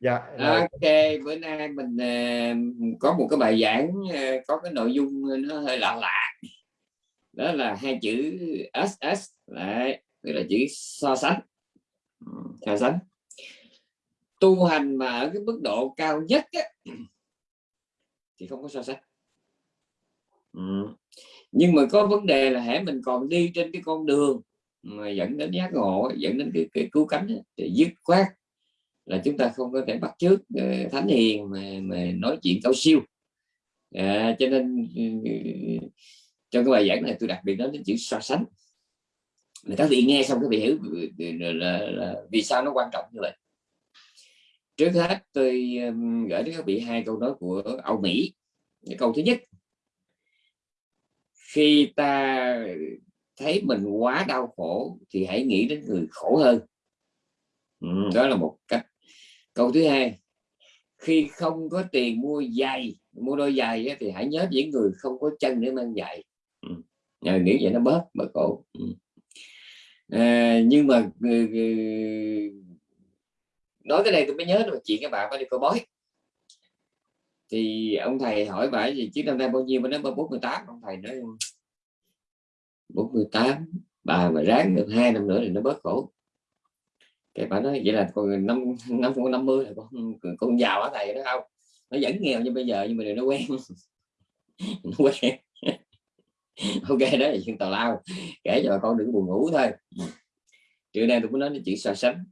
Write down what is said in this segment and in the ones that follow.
dạ ok bữa nay mình uh, có một cái bài giảng uh, có cái nội dung nó hơi lạ lạ. Đó là hai chữ ss đấy tức là chữ so sánh. Ừ, so sánh. Tu hành mà ở cái mức độ cao nhất á, thì không có so sánh. Ừ. nhưng mà có vấn đề là hãy mình còn đi trên cái con đường mà dẫn đến giác ngộ dẫn đến cái, cái cứu cánh thì dứt khoát là chúng ta không có thể bắt chước ờ, thánh hiền mà, mà nói chuyện cao siêu. À, cho nên ừ, trong cái bài giảng này tôi đặc biệt nói đến chữ so sánh. Mà các vị nghe xong các vị hiểu ừ, ừ, là, là, là vì sao nó quan trọng như vậy. Trước hết tôi gửi đến các vị hai câu nói của Âu Mỹ. Cái câu thứ nhất khi ta thấy mình quá đau khổ thì hãy nghĩ đến người khổ hơn. Ừ, đó là một cách câu thứ hai khi không có tiền mua giày mua đôi giày thì hãy nhớ những người không có chân để mang giày. Ừ. nghĩ vậy nó bớt bớt khổ. Ừ. à, nhưng mà ừ, ừ, nói cái này tôi mới nhớ được chuyện các bạn phải đi coi bói. Thì ông thầy hỏi bà gì chứ năm nay bao nhiêu mà nói 48 ông thầy nói 48 bà mà ráng được hai năm nữa thì nó bớt khổ cái bà nói vậy là còn năm năm con năm mươi là con con giàu á thầy đó không? Nó vẫn nghèo như bây giờ nhưng mà nó quen. Nó quen. Ok đó là chuyện tào lao. Kể cho bà con đừng buồn ngủ thôi. Trưa nay tôi muốn nói đến chuyện so sánh.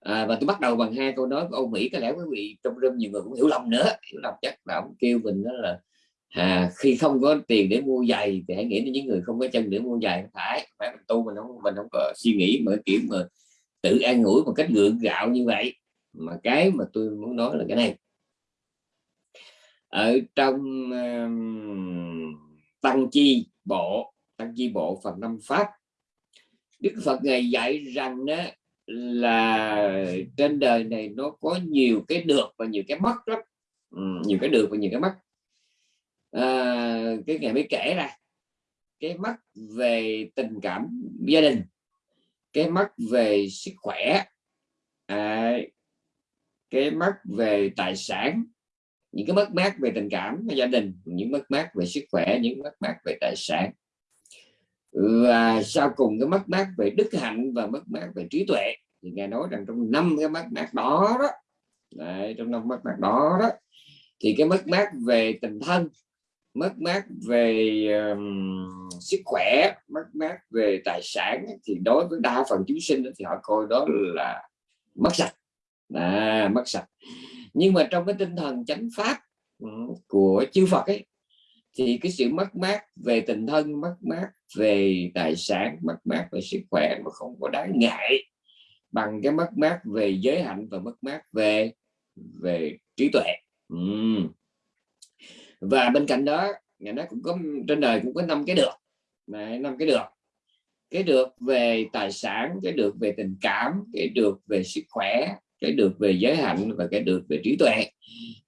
À, và tôi bắt đầu bằng hai câu nói của ông Mỹ. Có lẽ quý vị trong room nhiều người cũng hiểu lầm nữa. Hiểu lầm chắc là ông kêu mình đó là à, khi không có tiền để mua giày thì hãy nghĩ đến những người không có chân để mua giày không phải phải mình tu mình không mình không có suy nghĩ mà kiểu mà tự an ủi một cách gượng gạo như vậy. Mà cái mà tôi muốn nói là cái này. Ở trong um, tăng chi bộ tăng chi bộ phần năm pháp đức phật ngày dạy rằng đó là trên đời này nó có nhiều cái được và nhiều cái mất lắm. Ừ, nhiều cái được và nhiều cái mất à, cái ngày mới kể ra. Cái mất về tình cảm gia đình. Cái mất về sức khỏe. À, cái mất về tài sản. Những cái mất mát về tình cảm gia đình những mất mát về sức khỏe những mất mát về tài sản. Và sau cùng cái mất mát về đức hạnh và mất mát về trí tuệ. Thì nghe nói rằng trong năm cái mất mát đó đó Đấy, trong năm mất mát đó đó thì cái mất mát về tình thân mất mát về um, sức khỏe mất mát về tài sản thì đối với đa phần chúng sinh thì họ coi đó là mất sạch. À, mất sạch. Nhưng mà trong cái tinh thần chánh pháp ừ, của chư Phật ấy thì cái sự mất mát về tình thân mất mát về tài sản mất mát về sức khỏe mà không có đáng ngại bằng cái mất mát về giới hạnh và mất mát về về trí tuệ. Uhm và bên cạnh đó, nhà nó cũng có, trên đời cũng có năm cái được. Năm cái được. Cái được về tài sản, cái được về tình cảm, cái được về sức khỏe, cái được về giới hạnh và cái được về trí tuệ.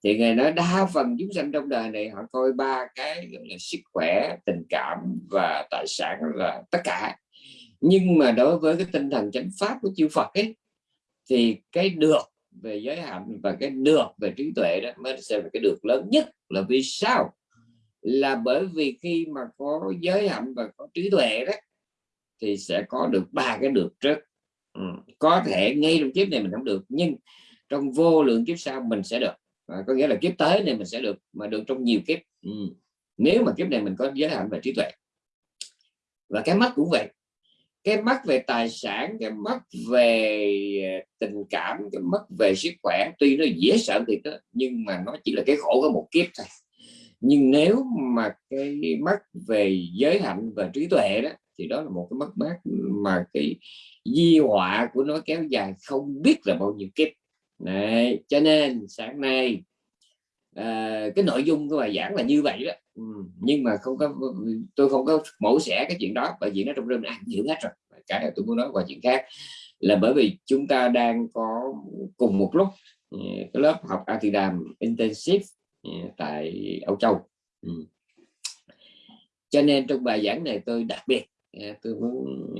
Thì ngài nói đa phần chúng sanh trong đời này họ coi ba cái là, sức khỏe, tình cảm và tài sản là tất cả. Nhưng mà đối với cái tinh thần chánh pháp của chư Phật ấy, thì cái được về giới hạnh và cái được về trí tuệ đó mới sẽ là cái được lớn nhất. Là vì sao? Là bởi vì khi mà có giới hạnh và có trí tuệ đó thì sẽ có được ba cái được trước. Ừ. có thể ngay trong kiếp này mình không được nhưng trong vô lượng kiếp sau mình sẽ được. À, có nghĩa là kiếp tới này mình sẽ được mà được trong nhiều kiếp. Ừ. nếu mà kiếp này mình có giới hạnh và trí tuệ. Và cái mắt cũng vậy cái mất về tài sản cái mất về ờ, tình cảm cái mất về sức khỏe tuy nó dễ sợ thì đó nhưng mà nó chỉ là cái khổ của một kiếp thôi. Nhưng nếu mà cái mất về giới hạnh và trí tuệ đó thì đó là một cái mất mát mà cái di họa của nó kéo dài không biết là bao nhiêu kiếp. Này cho nên sáng nay à, cái nội dung của bài giảng là như vậy đó. Ừ, nhưng mà không có, tôi không có mổ xẻ cái chuyện đó, bởi vì nó trong rừng ăn hiểu hết rồi. Cái tôi muốn nói qua chuyện khác, là bởi vì chúng ta đang có cùng một lúc ừ, cái lớp học Atidam intensive ừ, tại Âu Châu. Cho nên trong bài giảng này tôi đặc biệt tôi muốn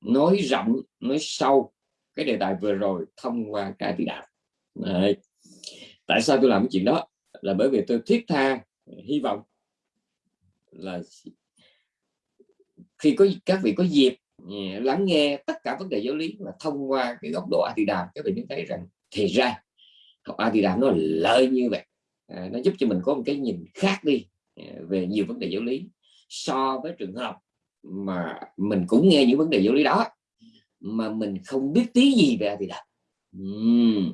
nói rộng, nói sâu cái đề tài vừa rồi thông qua cái thì đạo Đấy. tại sao tôi làm cái chuyện đó? Là bởi vì tôi thiết tha hy vọng là khi có các vị có dịp ừ, lắng nghe tất cả vấn đề giáo lý và thông qua cái góc độ Atidam các vị mới thấy rằng thì ra học Atidam nó lợi như vậy. À, nó giúp cho mình có một cái nhìn khác đi ừ, về nhiều vấn đề giáo lý so với trường hợp mà mình cũng nghe những vấn đề giáo lý đó mà mình không biết tí gì về Atidam uhm.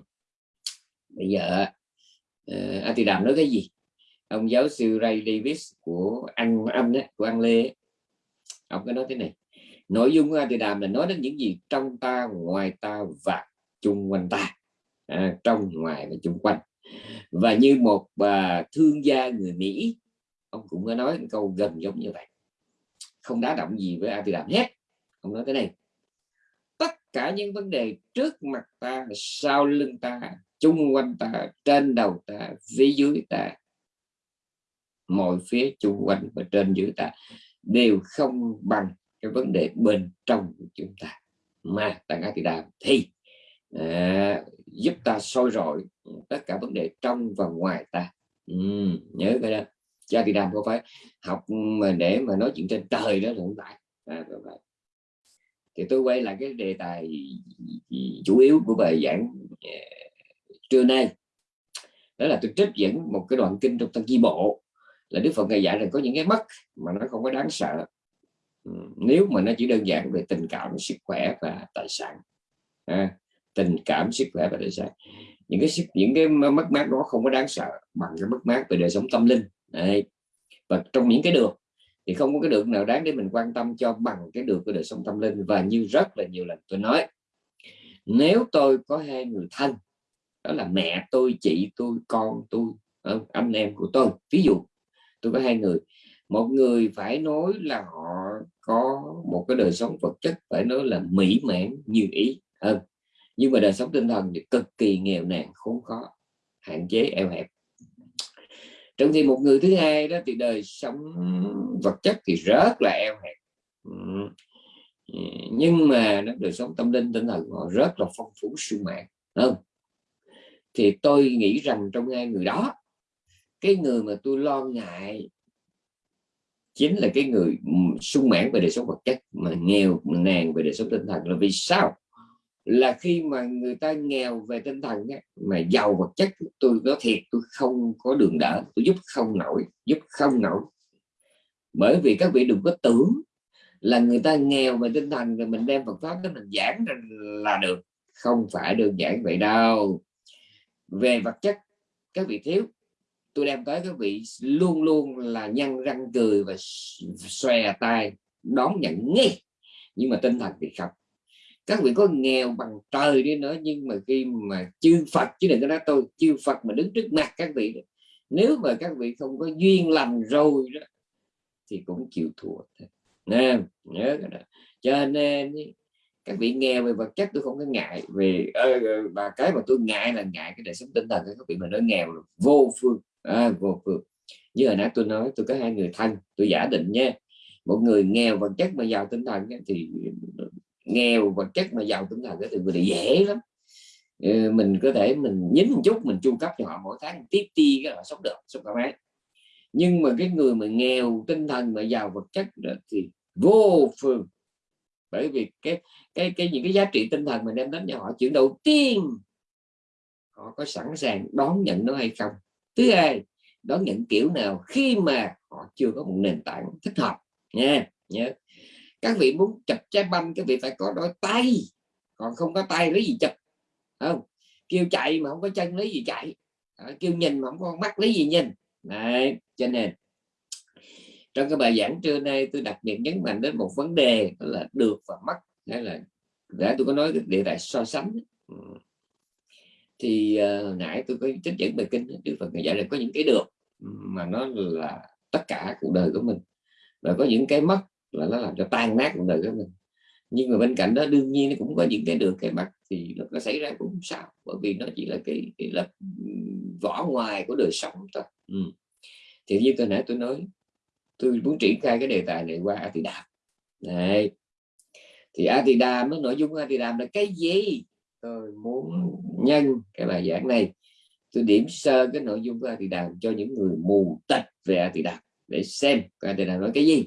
bây giờ ờ, uh, Atidam nói cái gì? Ông giáo sư Ray Davis của anh anh đấy, của anh Lê ông có nói thế này nội dung của Atidam là nói đến những gì trong ta ngoài ta và chung quanh ta à, trong ngoài và chung quanh. Và như một bà thương gia người Mỹ ông cũng có nói câu gần giống như vậy. Không đá động gì với Atidam hết. Ông nói thế này tất cả những vấn đề trước mặt ta sau lưng ta chung quanh ta trên đầu ta phía dưới ta mọi phía chung quanh và trên dưới ta đều không bằng cái vấn đề bên trong của chúng ta. Mà tăng Atidam thì à, giúp ta soi rọi tất cả vấn đề trong và ngoài ta. Ừ, nhớ cái đó. Cha thì đàm có phải học mà để mà nói chuyện trên trời đó là không phải. À, thì tôi quay lại cái đề tài chủ yếu của bài giảng à, trưa nay. Đó là tôi trích dẫn một cái đoạn kinh trong tăng chi bộ là đức phật ngài dạy rằng có những cái mất mà nó không có đáng sợ. Ừ, nếu mà nó chỉ đơn giản về tình cảm sức khỏe và tài sản. À, tình cảm sức khỏe và tài sản. Những cái những cái mất mát đó không có đáng sợ bằng cái mất mát về đời sống tâm linh. Đấy. và trong những cái được thì không có cái được nào đáng để mình quan tâm cho bằng cái được của đời sống tâm linh. Và như rất là nhiều lần tôi nói nếu tôi có hai người thân đó là mẹ tôi chị tôi con tôi ờ, anh em của tôi. Ví dụ tôi có hai người. Một người phải nói là họ có một cái đời sống vật chất, phải nói là mỹ mãn như ý. Hơn nhưng mà đời sống tinh thần thì cực kỳ nghèo nàn, khốn khó, hạn chế, eo hẹp. Trong khi một người thứ hai đó thì đời sống vật chất thì rất là eo hẹp. Ừ, ừ, nhưng mà nó đời sống tâm linh, tinh thần họ rất là phong phú, sung mãn. Không thì tôi nghĩ rằng trong hai người đó cái người mà tôi lo ngại chính là cái người ừ, sung mãn về đời sống vật chất, mà nghèo nàn về đời sống tinh thần. Là vì sao? Là khi mà người ta nghèo về tinh thần mà giàu vật chất, tôi có thiệt, tôi không có đường đỡ, tôi giúp không nổi, giúp không nổi. Bởi vì các vị đừng có tưởng là người ta nghèo về tinh thần rồi mình đem Phật pháp đó mình giảng là được. Không phải đơn giản vậy đâu. Về vật chất, các vị thiếu tôi đem tới các vị luôn luôn là nhăn răng cười và xòe tay, đón nhận nghe nhưng mà tinh thần thì không. Các vị có nghèo bằng trời đi nữa, nhưng mà khi mà chư Phật, chứ đừng có nói tôi, chư Phật mà đứng trước mặt các vị nếu mà các vị không có duyên lành rồi đó, thì cũng chịu thua nè, nhớ cái đó. Cho nên các vị nghèo về vật chất tôi không có ngại về ờ, ờ, và cái mà tôi ngại là ngại cái đời sống tinh thần các vị, mà nói nghèo vô phương à, vô phương. Như hồi nãy tôi nói tôi có hai người thân tôi giả định nha. Một người nghèo vật chất mà giàu tinh thần thì ừ, nghèo vật chất mà giàu tinh thần thì người dễ lắm. Ừ, mình có thể mình nhín một chút mình chu cấp cho họ mỗi tháng tiếp ti cái họ sống được sống thoải mái. Nhưng mà cái người mà nghèo tinh thần mà giàu vật chất thì vô phương. Bởi vì cái cái cái những cái giá trị tinh thần mình đem đến cho họ chuyện đầu tiên họ có sẵn sàng đón nhận nó hay không thứ hai đón nhận kiểu nào khi mà họ chưa có một nền tảng thích hợp. Nha nhớ các vị muốn chụp trái banh các vị phải có đôi tay. Còn không có tay lấy gì chụp? Không. Kêu chạy mà không có chân lấy gì chạy? Kêu nhìn mà không có mắt lấy gì nhìn? Đấy, cho nên trong cái bài giảng trưa nay tôi đặc biệt nhấn mạnh đến một vấn đề là được và mất. Hay là đã tôi có nói địa đại so sánh. Ừ thì uh, nãy tôi có trích dẫn bài kinh Đức Phật dạy là có những cái được mà nó là tất cả cuộc đời của mình. Và có những cái mất là nó làm cho tan nát cuộc đời của mình. Nhưng mà bên cạnh đó đương nhiên nó cũng có những cái được cái mặt thì nó có xảy ra cũng sao bởi vì nó chỉ là cái, cái lớp vỏ ngoài của đời sống thôi. Ừ. thì như tôi nãy tôi nói tôi muốn triển khai cái đề tài này qua Atidam này thì Atidam nó nội dung Atidam là cái gì? Tôi muốn nhân cái bài giảng này. Tôi điểm sơ cái nội dung của A Tỳ Đàm cho những người mù tịch về A Tỳ Đàm để xem A Tỳ Đàm nói cái gì.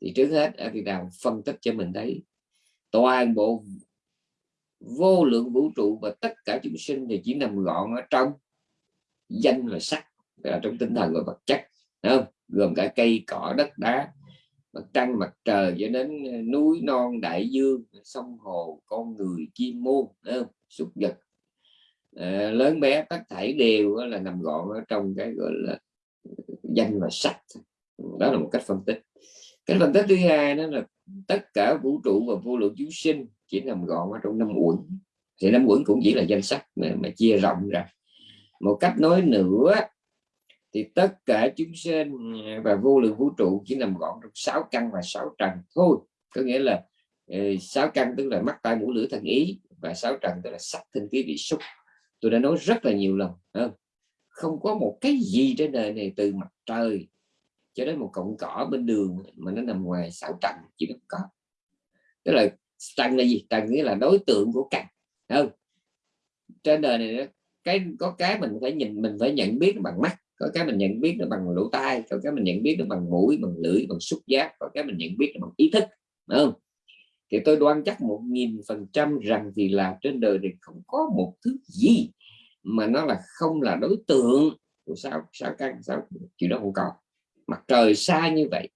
Thì trước hết A Tỳ Đàm phân tích cho mình thấy toàn bộ vô lượng vũ trụ và tất cả chúng sinh thì chỉ nằm gọn ở trong danh và sắc là trong tinh thần và vật chất đúng không? gồm cả cây, cỏ, đất, đá mặt trăng mặt trời cho đến ờ, núi non đại dương sông hồ con người chim muôn súc vật. À, lớn bé tất thảy đều là nằm gọn ở trong cái gọi là danh và sắc. Đó là một cách phân tích. Cái phân tích thứ hai đó là tất cả vũ trụ và vô lượng chúng sinh chỉ nằm gọn ở trong năm uẩn. Thì năm uẩn cũng chỉ là danh sách mà, mà chia rộng ra. Một cách nói nữa thì tất cả chúng sinh à, và vô lượng vũ trụ chỉ nằm gọn trong sáu căn và sáu trần thôi. Có nghĩa là ờ, sáu căn tức là mắt, tai, mũi, lưỡi, thần ý, và sáu trần tức là sắc thân khí, vị, xúc. Tôi đã nói rất là nhiều lần không? không có một cái gì trên đời này từ mặt trời cho đến một cọng cỏ bên đường mà nó nằm ngoài sáu trần, chỉ được có. Tức là trần là gì? Trần nghĩa là đối tượng của căn không? Trên đời này cái, có cái mình phải nhìn, mình phải nhận biết bằng mắt có cái mình nhận biết nó bằng lỗ tai có cái mình nhận biết nó bằng mũi bằng lưỡi bằng xúc giác có cái mình nhận biết nó bằng ý thức Đúng không? Thì tôi đoan chắc một nghìn phần trăm rằng thì là trên đời này không có một thứ gì mà nó là không là đối tượng của sao sao căn sao chuyện đó không còn mặt trời xa như vậy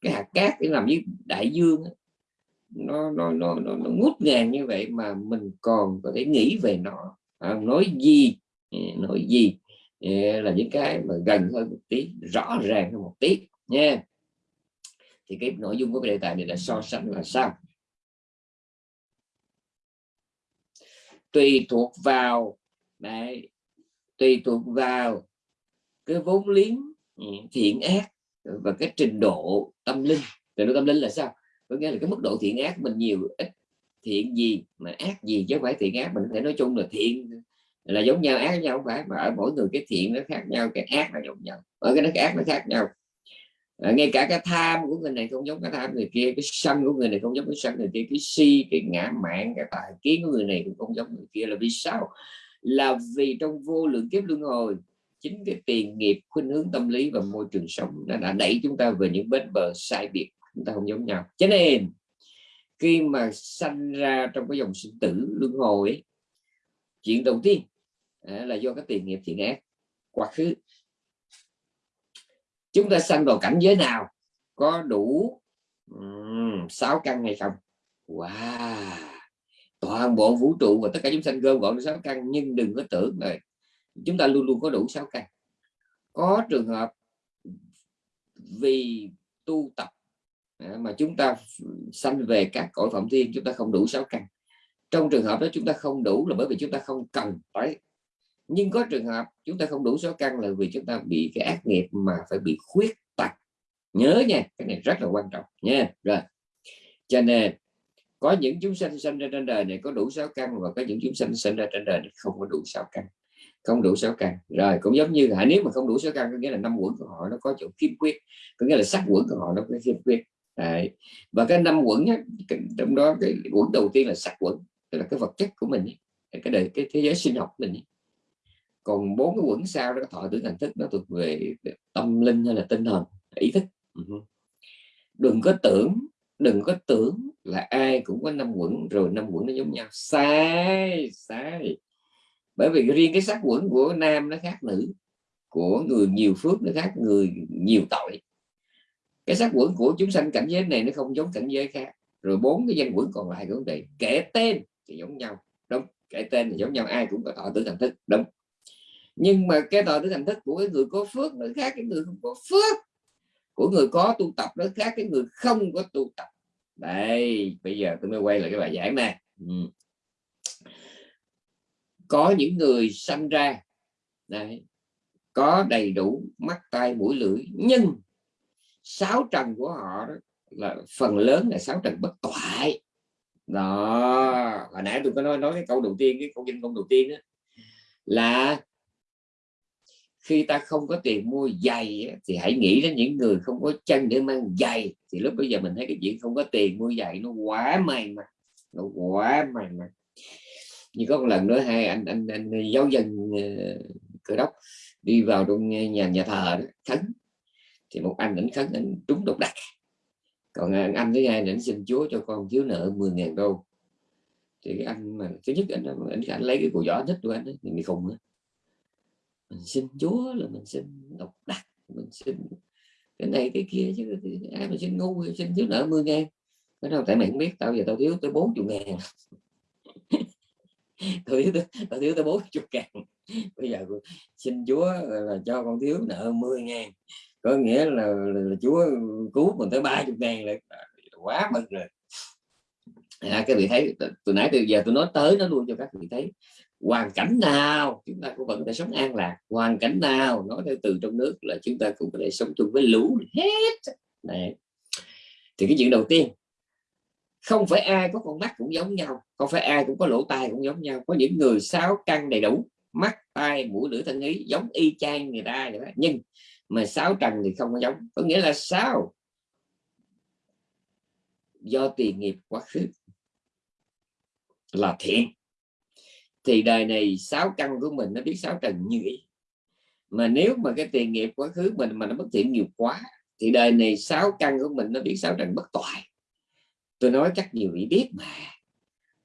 cái hạt cát để làm với đại dương nó nó nó nó, nó ngút ngàn như vậy mà mình còn có thể nghĩ về nó. À, nói gì? Ừ, nói gì? Là những cái mà gần hơn một tí rõ ràng hơn một tí nha. Thì cái nội dung của cái đề tài này là so sánh là sao? Tùy thuộc vào đấy, tùy thuộc vào cái vốn liếng ừ, thiện ác và cái trình độ tâm linh. Trình độ tâm linh là sao? Có nghĩa là cái mức độ thiện ác mình nhiều ít thiện gì mà ác gì chứ không phải thiện ác. Mình có thể nói chung là thiện là giống nhau ác nhau không phải mà ở mỗi người cái thiện nó khác nhau cái ác nó giống nhau. Ở cái nó ác nó khác nhau. À, ngay cả cái tham của người này không giống cái tham người kia cái sân của người này không giống cái sân người kia cái si cái ngã mạn cái tài kiến của người này cũng không giống người kia. Là vì sao? Là vì trong vô lượng kiếp luân hồi chính cái tiền nghiệp khuynh hướng tâm lý và môi trường sống nó đã đẩy chúng ta về những bến bờ sai biệt chúng ta không giống nhau. Cho nên khi mà sanh ra trong cái dòng sinh tử luân hồi ấy, chuyện đầu tiên à, là do cái tiền nghiệp thiện ác quá khứ. Chúng ta sanh vào cảnh giới nào có đủ sáu um, căn hay không? Wow! Toàn bộ vũ trụ và tất cả chúng sanh gom gọn sáu căn nhưng đừng có tưởng là chúng ta luôn luôn có đủ sáu căn. Có trường hợp vì tu tập à, mà chúng ta sanh về các cõi phạm thiên chúng ta không đủ sáu căn trong trường hợp đó chúng ta không đủ là bởi vì chúng ta không cần phải. Nhưng có trường hợp chúng ta không đủ số căn là vì chúng ta bị cái ác nghiệp mà phải bị khuyết tật. Nhớ nha cái này rất là quan trọng nha. Rồi. Cho nên có những chúng sanh sinh ra trên đời này có đủ sáu căn và có những chúng sanh sinh ra trên đời này không có đủ sáu căn. Không đủ sáu căn. Rồi cũng giống như là nếu mà không đủ sáu căn có nghĩa là năm quẩn của họ nó có chỗ khiếm khuyết có nghĩa là sắc quẩn của họ nó có khiếm khuyết. Đấy. và cái năm quẩn á, trong đó cái quẩn đầu tiên là sắc quẩn tức là cái vật chất của mình cái đời cái thế giới sinh học của mình còn bốn cái quẩn sau đó thọ tưởng thành thức nó thuộc về tâm linh hay là tinh thần ý thức. Đừng có tưởng đừng có tưởng là ai cũng có năm quẩn rồi năm quẩn nó giống nhau. Sai sai. Bởi vì riêng cái sắc quẩn của nam nó khác nữ của người nhiều phước nó khác người nhiều tội. Cái sắc quẩn của chúng sanh cảnh giới này nó không giống cảnh giới khác. Rồi bốn cái danh quẩn còn lại cũng vậy kể tên thì giống nhau. Đúng kể tên thì giống nhau, ai cũng có tọa tứ thành thức, đúng. Nhưng mà cái tọa tứ thành thức của cái người có phước, nó khác cái người không có phước. Của người có tu tập, nó khác cái người không có tu tập. Đây, bây giờ tôi mới quay lại cái bài giảng này ừ. có những người sanh ra đây có đầy đủ mắt, tai, mũi, lưỡi, nhưng sáu trần của họ đó là phần lớn là sáu trần bất toại đó hồi nãy tôi có nói nói cái câu đầu tiên cái câu danh công đầu tiên đó là khi ta không có tiền mua giày thì hãy nghĩ đến những người không có chân để mang giày. Thì lúc bây giờ mình thấy cái chuyện không có tiền mua giày nó quá may mà nó quá may mà. Như có một lần nữa hai anh anh anh giáo dân uh, cơ đốc đi vào trong nhà nhà thờ đó, khấn thì một anh ảnh khấn anh trúng độc đắc còn à, anh, anh thứ hai ảnh xin chúa cho con thiếu nợ 10.000 đô. Thì cái anh mà thứ nhất anh anh, anh lấy cái cùi giỏ thích của anh ấy, thì bị khùng nữa mình xin chúa là mình xin độc đắc mình xin cái này cái kia chứ ai mà xin ngu thì xin thiếu nợ 10 ngàn. Cái đâu tại mày không biết tao giờ tao thiếu tới 40 ngàn. Tao thiếu tao thiếu tới 40 ngàn. Bây giờ xin chúa là cho con thiếu nợ 10 ngàn có nghĩa là, là, là chúa cứu mình tới 30 ngàn là quá mừng rồi. À, các vị thấy từ nãy từ giờ tôi nói tới nó luôn cho các vị thấy. Hoàn cảnh nào chúng ta cũng vẫn phải sống an lạc. Hoàn cảnh nào nói theo từ trong nước là chúng ta cũng có thể sống chung với lũ hết. Này thì cái chuyện đầu tiên không phải ai có con mắt cũng giống nhau không phải ai cũng có lỗ tai cũng giống nhau. Có những người sáu căn đầy đủ mắt tai mũi lưỡi thân ý giống y chang người ta vậy đó. nhưng mà sáu trần thì không có giống. Có nghĩa là sao? Do tiền nghiệp quá khứ là thiện. Thì đời này sáu căn của mình nó biết sáu trần như ý. Mà nếu mà cái tiền nghiệp quá khứ mình mà nó bất thiện nhiều quá, thì đời này sáu căn của mình nó biết sáu trần bất toại. Tôi nói chắc nhiều vị biết mà.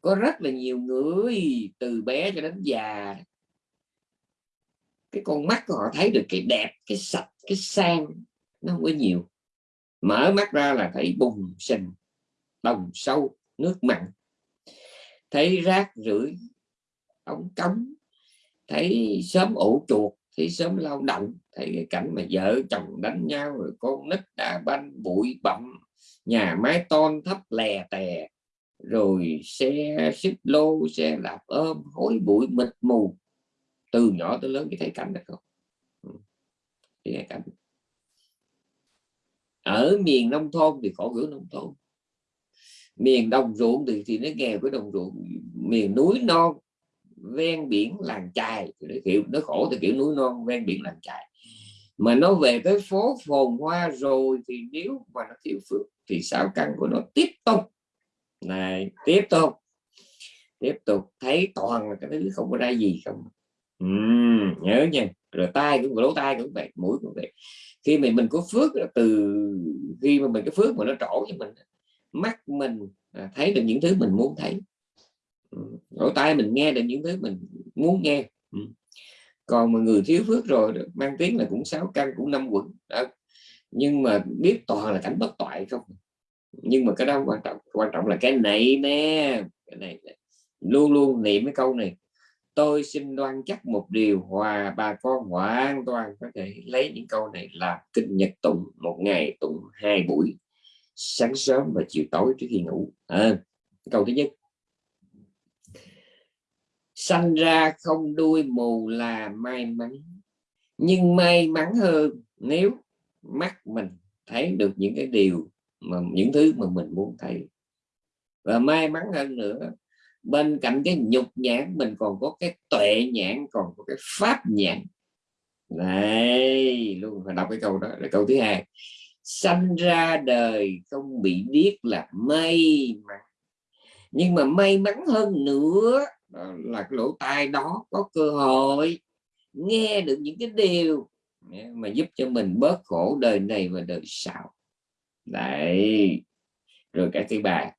Có rất là nhiều người từ bé cho đến già cái con mắt của họ thấy được cái đẹp, cái sạch, cái sang, nó không có nhiều. Mở mắt ra là thấy bùng sình đồng sâu, nước mặn. Thấy rác rưởi, ống cống. Thấy sớm ủ chuột, thấy sớm lao động. Thấy cái cảnh mà vợ chồng đánh nhau, rồi con nít đã banh, bụi bặm. Nhà mái ton thấp lè tè. Rồi xe xích lô, xe đạp ôm, hối bụi mịt mù từ nhỏ tới lớn cái thấy cảnh được không? Ừ. Cái thấy cảnh ở miền nông thôn thì khổ gửi nông thôn. Miền đồng ruộng thì thì nó nghèo với đồng ruộng. Miền núi non, ven biển làng chài. Nó kiểu, nó khổ thì kiểu núi non, ven biển làng chài. Mà nó về tới phố phồn hoa rồi thì nếu mà nó thiếu phước thì sao căn của nó tiếp tục. Này, tiếp tục. Tiếp tục thấy toàn là cái thứ không có ra gì không nhớ nha. Rồi tai cũng, lỗ tai cũng vậy, mũi cũng vậy. Khi mình mình có phước từ khi mà mình, cái phước mà nó trổ cho mình mắt mình à, thấy được những thứ mình muốn thấy. Lỗ tai mình nghe được những thứ mình muốn nghe. Còn mà người thiếu phước rồi mang tiếng là cũng sáu căn, cũng năm quận đó. nhưng mà biết toàn là cảnh bất toại không? Nhưng mà cái đó quan trọng quan trọng là cái này nè, cái này luôn luôn niệm cái câu này tôi xin đoan chắc một điều hòa bà con hoàn toàn có thể lấy những câu này làm kinh nhật tụng một ngày tụng hai buổi sáng sớm và chiều tối trước khi ngủ. À, câu thứ nhất. Sanh ra không đuôi mù là may mắn nhưng may mắn hơn nếu mắt mình thấy được những cái điều mà những thứ mà mình muốn thấy. Và may mắn hơn nữa bên cạnh cái nhục nhãn, mình còn có cái tuệ nhãn, còn có cái pháp nhãn. Này luôn phải đọc cái câu đó, là câu thứ hai. Sanh ra đời không bị điếc là may mắn. Nhưng mà may mắn hơn nữa là cái lỗ tai đó có cơ hội nghe được những cái điều mà giúp cho mình bớt khổ đời này và đời sau. Đấy, rồi cái thứ ba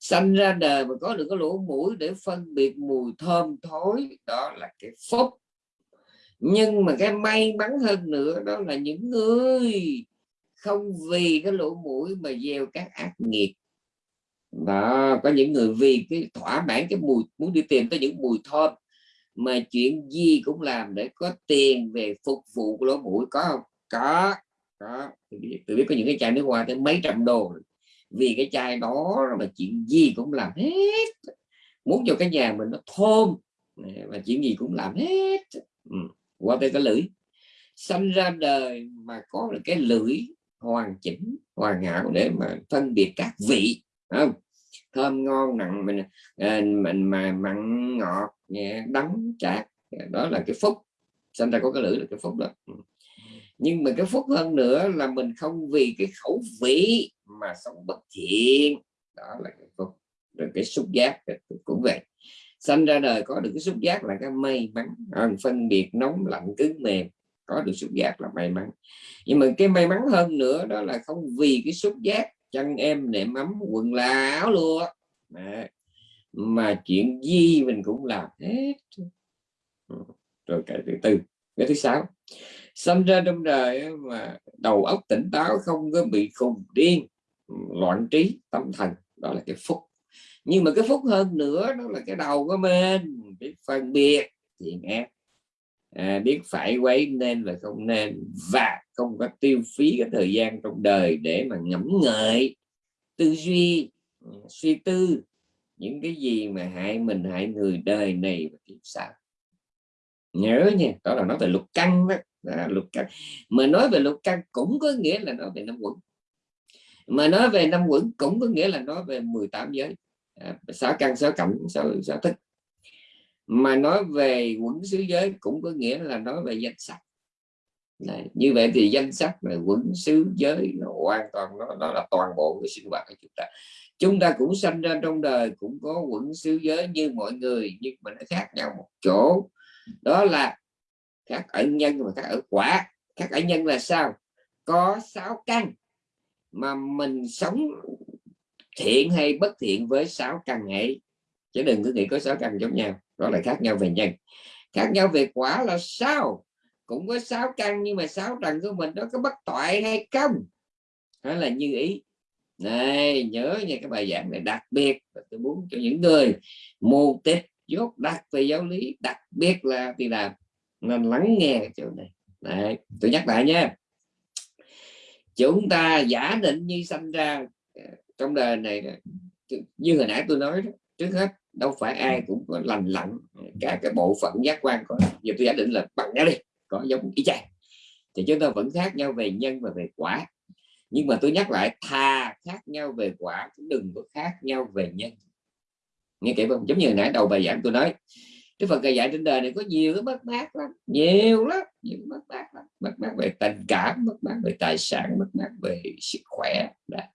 sanh ra đời mà có được cái lỗ mũi để phân biệt mùi thơm thối đó là cái phúc. Nhưng mà cái may mắn hơn nữa đó là những người không vì cái lỗ mũi mà gieo các ác nghiệp. Đó có những người vì cái thỏa mãn cái mùi muốn đi tìm tới những mùi thơm mà chuyện gì cũng làm để có tiền về phục vụ lỗ mũi. Có không? Có có. Tôi biết, tôi biết có những cái chai nước hoa tới mấy trăm đô vì cái chai đó mà chuyện gì cũng làm hết. Muốn cho cái nhà mình nó thơm. Và chuyện gì cũng làm hết. Ừ. qua tới cái lưỡi. Sanh ra đời mà có được cái lưỡi hoàn chỉnh, hoàn hảo để mà phân biệt các vị không? Thơm ngon, nặng mình ờ, mình mà mặn ngọt, nhẹ, đắng chát. Đó là cái phúc. Sinh ra có cái lưỡi là cái phúc đó. Ừ nhưng mà cái phúc hơn nữa là mình không vì cái khẩu vị mà sống bất thiện. Đó là cái phúc rồi cái xúc giác cũng vậy. Sanh ra đời có được cái xúc giác là cái may mắn. À, phân biệt nóng lạnh cứng mềm có được xúc giác là may mắn. Nhưng mà cái may mắn hơn nữa đó là không vì cái xúc giác chân em nệm ấm quần là áo lụa. Mà, mà chuyện gì mình cũng làm hết. Ừ, rồi cái thứ tư cái thứ sáu. Sinh ra trong đời mà đầu óc tỉnh táo không có bị khùng điên loạn trí tâm thần đó là cái phúc. Nhưng mà cái phúc hơn nữa đó là cái đầu của mình biết phân biệt thiện ác. À, biết phải quấy nên và không nên và không có tiêu phí cái thời gian trong đời để mà ngẫm ngợi tư duy ừ, suy tư những cái gì mà hại mình hại người đời này và kiếp sau nhớ nha đó là nói về lục căn đó, đó căn. Mà nói về lục căn cũng có nghĩa là nói về năm quẩn. Mà nói về năm quẩn cũng có nghĩa là nói về 18 giới. À, sáu căn sáu cảnh sáu, sáu thức mà nói về quẩn xứ giới cũng có nghĩa là nói về danh sách. Đấy. như vậy thì danh sách về quẩn xứ giới nó hoàn toàn nó, nó là toàn bộ cái sinh hoạt của chúng ta. Chúng ta cũng sanh ra trong đời cũng có quẩn xứ giới như mọi người nhưng mà nó khác nhau một chỗ đó là các ẩn nhân và các ở quả. Các ẩn nhân là sao? Có sáu căn mà mình sống thiện hay bất thiện với sáu căn ấy. Chứ đừng cứ nghĩ có sáu căn giống nhau. Đó là khác nhau về nhân. Khác nhau về quả là sao? Cũng có sáu căn nhưng mà sáu trần của mình nó có bất toại hay không? Đó là như ý. Này, nhớ nha, cái bài giảng này đặc biệt. Tôi muốn cho những người mù tịch dốt đặc về giáo lý đặc biệt là thì làm nên lắng nghe cái chỗ này. Đấy, tôi nhắc lại nha. Chúng ta giả định như sanh ra ờ, trong đời này như hồi nãy tôi nói đó, trước hết đâu phải ai cũng có lành lặn cả cái bộ phận giác quan có. Giờ tôi giả định là bằng nhau đi có giống ý chang. Thì chúng ta vẫn khác nhau về nhân và về quả. Nhưng mà tôi nhắc lại thà khác nhau về quả cũng đừng có khác nhau về nhân nghe kỹ không? Giống như nãy đầu bài giảng tôi nói cái phần dạy trên đời này có nhiều cái mất mát lắm nhiều lắm nhiều mất mát lắm. Mất mát về tình cảm mất mát về tài sản mất mát về sức khỏe Đã.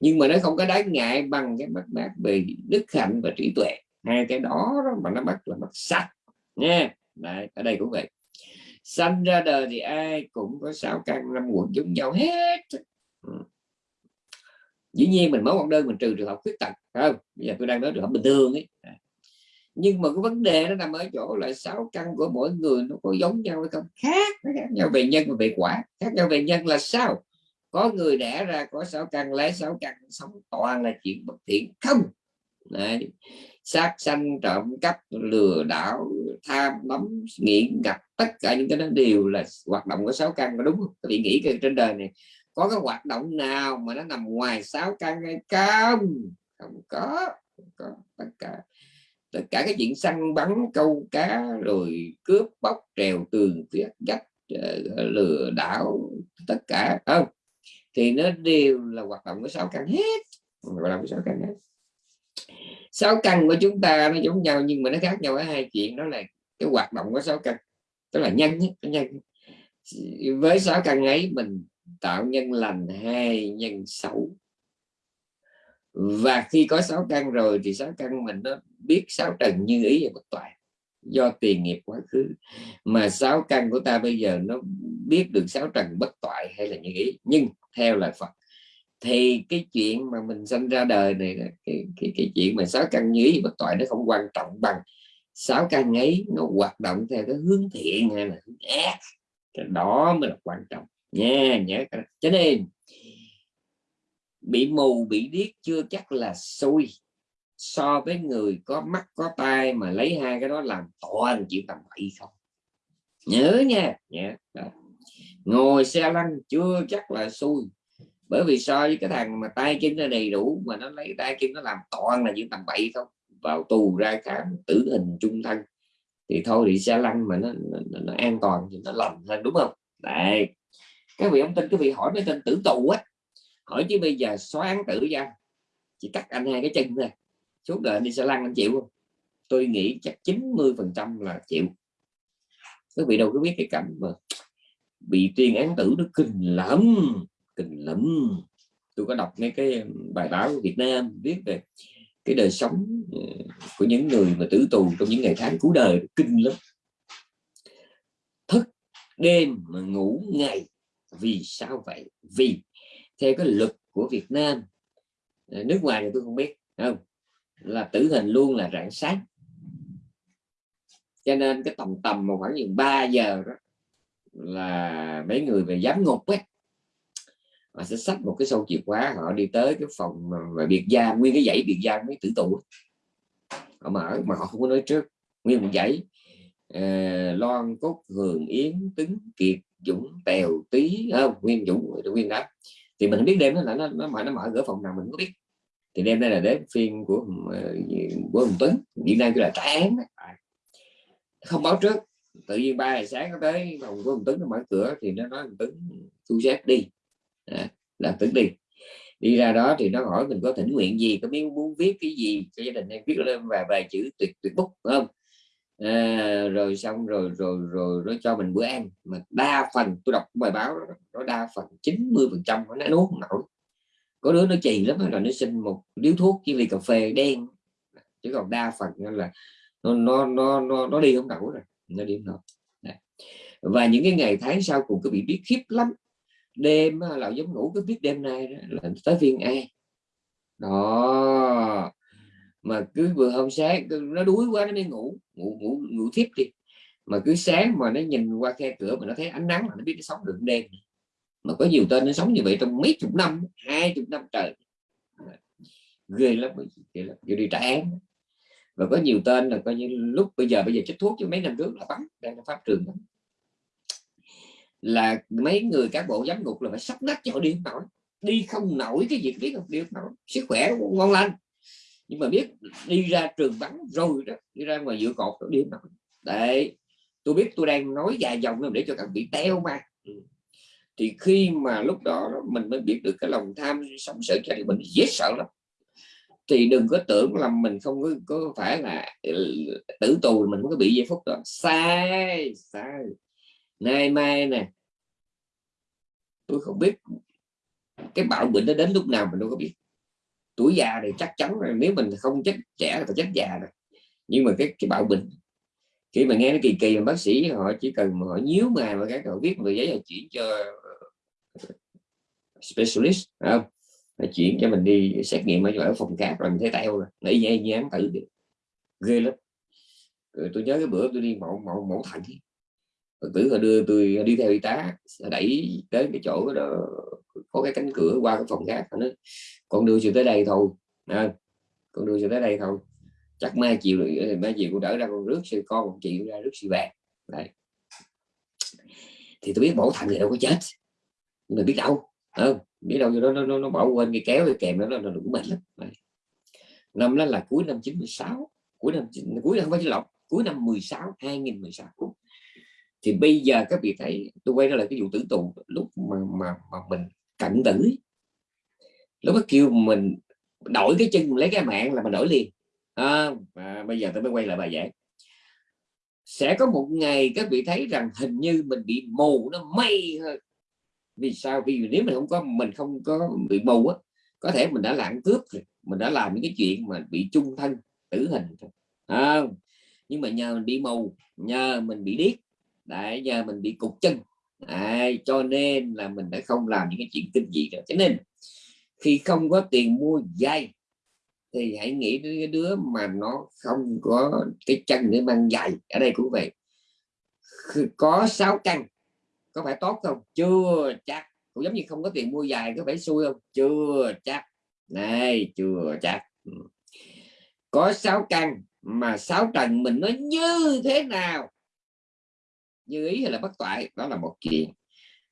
nhưng mà nó không có đáng ngại bằng cái mất mát về đức hạnh và trí tuệ. Hai cái đó, đó mà nó mất là mất sạch nha. Đấy, ở đây cũng vậy. Sanh ra đời thì ai cũng có sáu căn năm quận giống nhau hết. Ừ dĩ nhiên mình mở một đơn, mình trừ trường hợp khuyết tật không? Bây giờ tôi đang nói trường hợp bình thường ấy. À. Nhưng mà cái vấn đề nó nằm ở chỗ là sáu căn của mỗi người nó có giống nhau hay không? Khác, nó khác nhau về nhân và về quả. Khác nhau về nhân là sao? Có người đẻ ra, có sáu căn, lấy sáu căn, sống toàn là chuyện bất thiện. Không. Đấy. sát sanh, trộm cắp, lừa đảo, tham nắm nghiện, gặp tất cả những cái đó đều là hoạt động của sáu căn có đúng không? Các vị nghĩ cái trên đời này có cái hoạt động nào mà nó nằm ngoài sáu căn hay không? Không có, không có tất cả. Tất cả cái chuyện săn bắn câu cá rồi cướp bóc trèo tường viết gách ờ, lừa đảo tất cả. Không thì nó đều là hoạt động của sáu căn hết. Hoạt động của sáu căn hết. Sáu căn của chúng ta nó giống nhau nhưng mà nó khác nhau ở hai chuyện. Đó là cái hoạt động của sáu căn. Tức là nhân nhất nhân với sáu căn ấy mình tạo nhân lành hay nhân xấu. Và khi có sáu căn rồi thì sáu căn mình nó biết sáu trần như ý và bất toại do tiền nghiệp quá khứ. Mà sáu căn của ta bây giờ nó biết được sáu trần bất toại hay là như ý. Nhưng theo lời Phật thì cái chuyện mà mình sinh ra đời này cái, cái, cái chuyện mà sáu căn như ý bất toại nó không quan trọng bằng sáu căn ấy nó hoạt động theo cái hướng thiện hay là hướng ác. Cái đó mới là quan trọng nha nhớ cho nên bị mù bị điếc chưa chắc là xui. So với người có mắt có tai mà lấy hai cái đó làm toàn chịu tầm bậy không? Nhớ nha nhớ đó. ngồi xe lăn chưa chắc là xui. Bởi vì so với cái thằng mà tay chân nó đầy đủ mà nó lấy tay chân nó làm toàn là những tầm bậy không? Vào tù ra khám tử hình trung thân. Thì thôi thì xe lăn mà nó, nó, nó an toàn thì nó lành hơn đúng không? Đấy cái vị ông tin cái vị hỏi mấy tên tử tù á, hỏi chứ bây giờ xóa án tử ra, chỉ cắt anh hai cái chân ra suốt đời đi xe lăn anh chịu không? Tôi nghĩ chắc 90 phần trăm là chịu. Các vị đâu có biết cái cảnh mà bị tuyên án tử nó kinh lắm kinh lắm. Tôi có đọc mấy cái bài báo của Việt Nam viết về cái đời sống ừ, của những người mà tử tù trong những ngày tháng cuối đời, kinh lắm. Thức đêm mà ngủ ngày vì sao vậy? Vì, theo cái luật của Việt Nam à, nước ngoài thì tôi không biết không? Là tử hình luôn là rạng sáng. Cho nên cái tầm tầm mà khoảng chừng 3 giờ đó là mấy người về giám ngục ấy, họ sẽ xách một cái sâu chìa khóa, họ đi tới cái phòng mà biệt giam, nguyên cái dãy biệt giam mấy tử tù họ mở, mà họ không có nói trước, nguyên một dãy. Ờ, loan cốt hường yến tứng kiệt dũng tèo tí không à, nguyên dũng nguyên đó thì mình không biết đêm đó là nó nó mở nó mở cửa phòng nào mình không biết. Thì đêm nay là đến phiên của ờ, của hùng tuấn. Hiện nay cứ là trả án không báo trước. Tự nhiên ba giờ sáng nó tới phòng của hùng tuấn nó mở cửa thì nó nói hùng tuấn thu xếp đi. À, là tuấn đi. Đi ra đó thì nó hỏi mình có thỉnh nguyện gì có muốn muốn viết cái gì cho gia đình em viết lên và vài chữ tuyệt tuyệt bút không? À, rồi xong rồi rồi rồi nó cho mình bữa ăn. Mà đa phần tôi đọc bài báo đó, nó đa phần 90 phần trăm nó nuốt nổi. Có đứa nó chì lắm là nó xin một điếu thuốc chỉ ly cà phê đen. Chứ còn đa phần là nó nó nó nó, nó đi không nổi rồi nó đi không nổi. Và những cái ngày tháng sau cùng cứ bị biết khiếp lắm. Đêm là giống ngủ cứ biết đêm nay đó, là tới viên ai đó mà cứ vừa hôm sáng nó đuối quá, nó mới ngủ. Ngủ ngủ ngủ thiếp đi. Mà cứ sáng mà nó nhìn qua khe cửa mà nó thấy ánh nắng là nó biết nó sống được đêm mà có nhiều tên nó sống như vậy trong mấy chục năm, hai chục năm trời. Ghê lắm lắm kiểu đi trả án. Và có nhiều tên là coi như lúc bây giờ bây giờ chích thuốc chứ mấy năm trước là bắn, đang là pháp trường đó. là mấy người cán bộ giám ngục là phải sắp nách cho họ đi không nổi. Đi không nổi cái việc biết không, đi không nổi. Sức khỏe ngon lành nhưng mà biết đi ra trường bắn rồi đó đi ra ngoài dựa cột đi không nổi đấy tôi biết tôi đang nói dài dòng để cho các vị teo mà. Ừ. thì khi mà lúc đó mình mới biết được cái lòng tham sống sợ chết thì mình dễ sợ lắm. Thì đừng có tưởng là mình không có, có phải là ừ, tử tù mình có bị giây phút đó. Sai sai. Nay mai nè tôi không biết cái bạo bệnh nó đến lúc nào mình đâu có biết tuổi già thì chắc chắn rồi nếu mình không chết trẻ thì chết già rồi. Nhưng mà cái cái bạo bệnh khi mà nghe nó kỳ kỳ mà bác sĩ họ chỉ cần mà họ nhíu mày mà các họ viết một giấy họ chuyển cho ờ, specialist không? Là chuyển cho mình đi xét nghiệm ở phòng khác rồi mình thấy teo rồi à. nãy như, như tử tử ghê lắm. Rồi tôi nhớ cái bữa tôi đi mẫu mẫu mẫu thận. Tử họ đưa tôi đi theo y tá đẩy tới cái chỗ đó có cái cánh cửa qua cái phòng khác nó con đưa chị tới đây thôi à, con đưa chị tới đây thôi. Chắc mai chiều ờ, mai chiều cũng đỡ ra con rước sư con một chị ra rước sư vàng đây thì tôi biết mẫu thận thì đâu có chết. Nhưng mà biết đâu không biết đâu cho nó nó, nó bỏ quên cái kéo cái kèm đó nó đủ bệnh lắm. Đấy. năm đó là cuối năm 96 cuối năm cuối năm phải lọc cuối năm 16 2016 thì bây giờ các vị thấy tôi quay ra lại cái vụ tử tù lúc mà mà, mà mình cận tử. Lúc đó kêu mình đổi cái chân lấy cái mạng là mình đổi liền. À, à, bây giờ tôi mới quay lại bài giảng. Sẽ có một ngày các vị thấy rằng hình như mình bị mù nó may hơn. Vì sao? Vì nếu mình không có mình không có bị mù á có thể mình đã lãng cướp rồi mình đã làm những cái chuyện mà bị chung thân tử hình rồi à, nhưng mà nhờ mình bị mù nhờ mình bị điếc đại nhờ mình bị cục chân. Đấy, cho nên là mình đã không làm những cái chuyện kinh dị rồi cho nên khi không có tiền mua dây thì hãy nghĩ đến cái đứa mà nó không có cái chân để mang giày ở đây cũng vậy. Có sáu căn có phải tốt không? Chưa chắc. Cũng giống như không có tiền mua giày có phải xui không? Chưa chắc. Này chưa chắc. Ừ. Có sáu căn mà sáu trần mình nó như thế nào? Như ý hay là bất toại đó là một chuyện.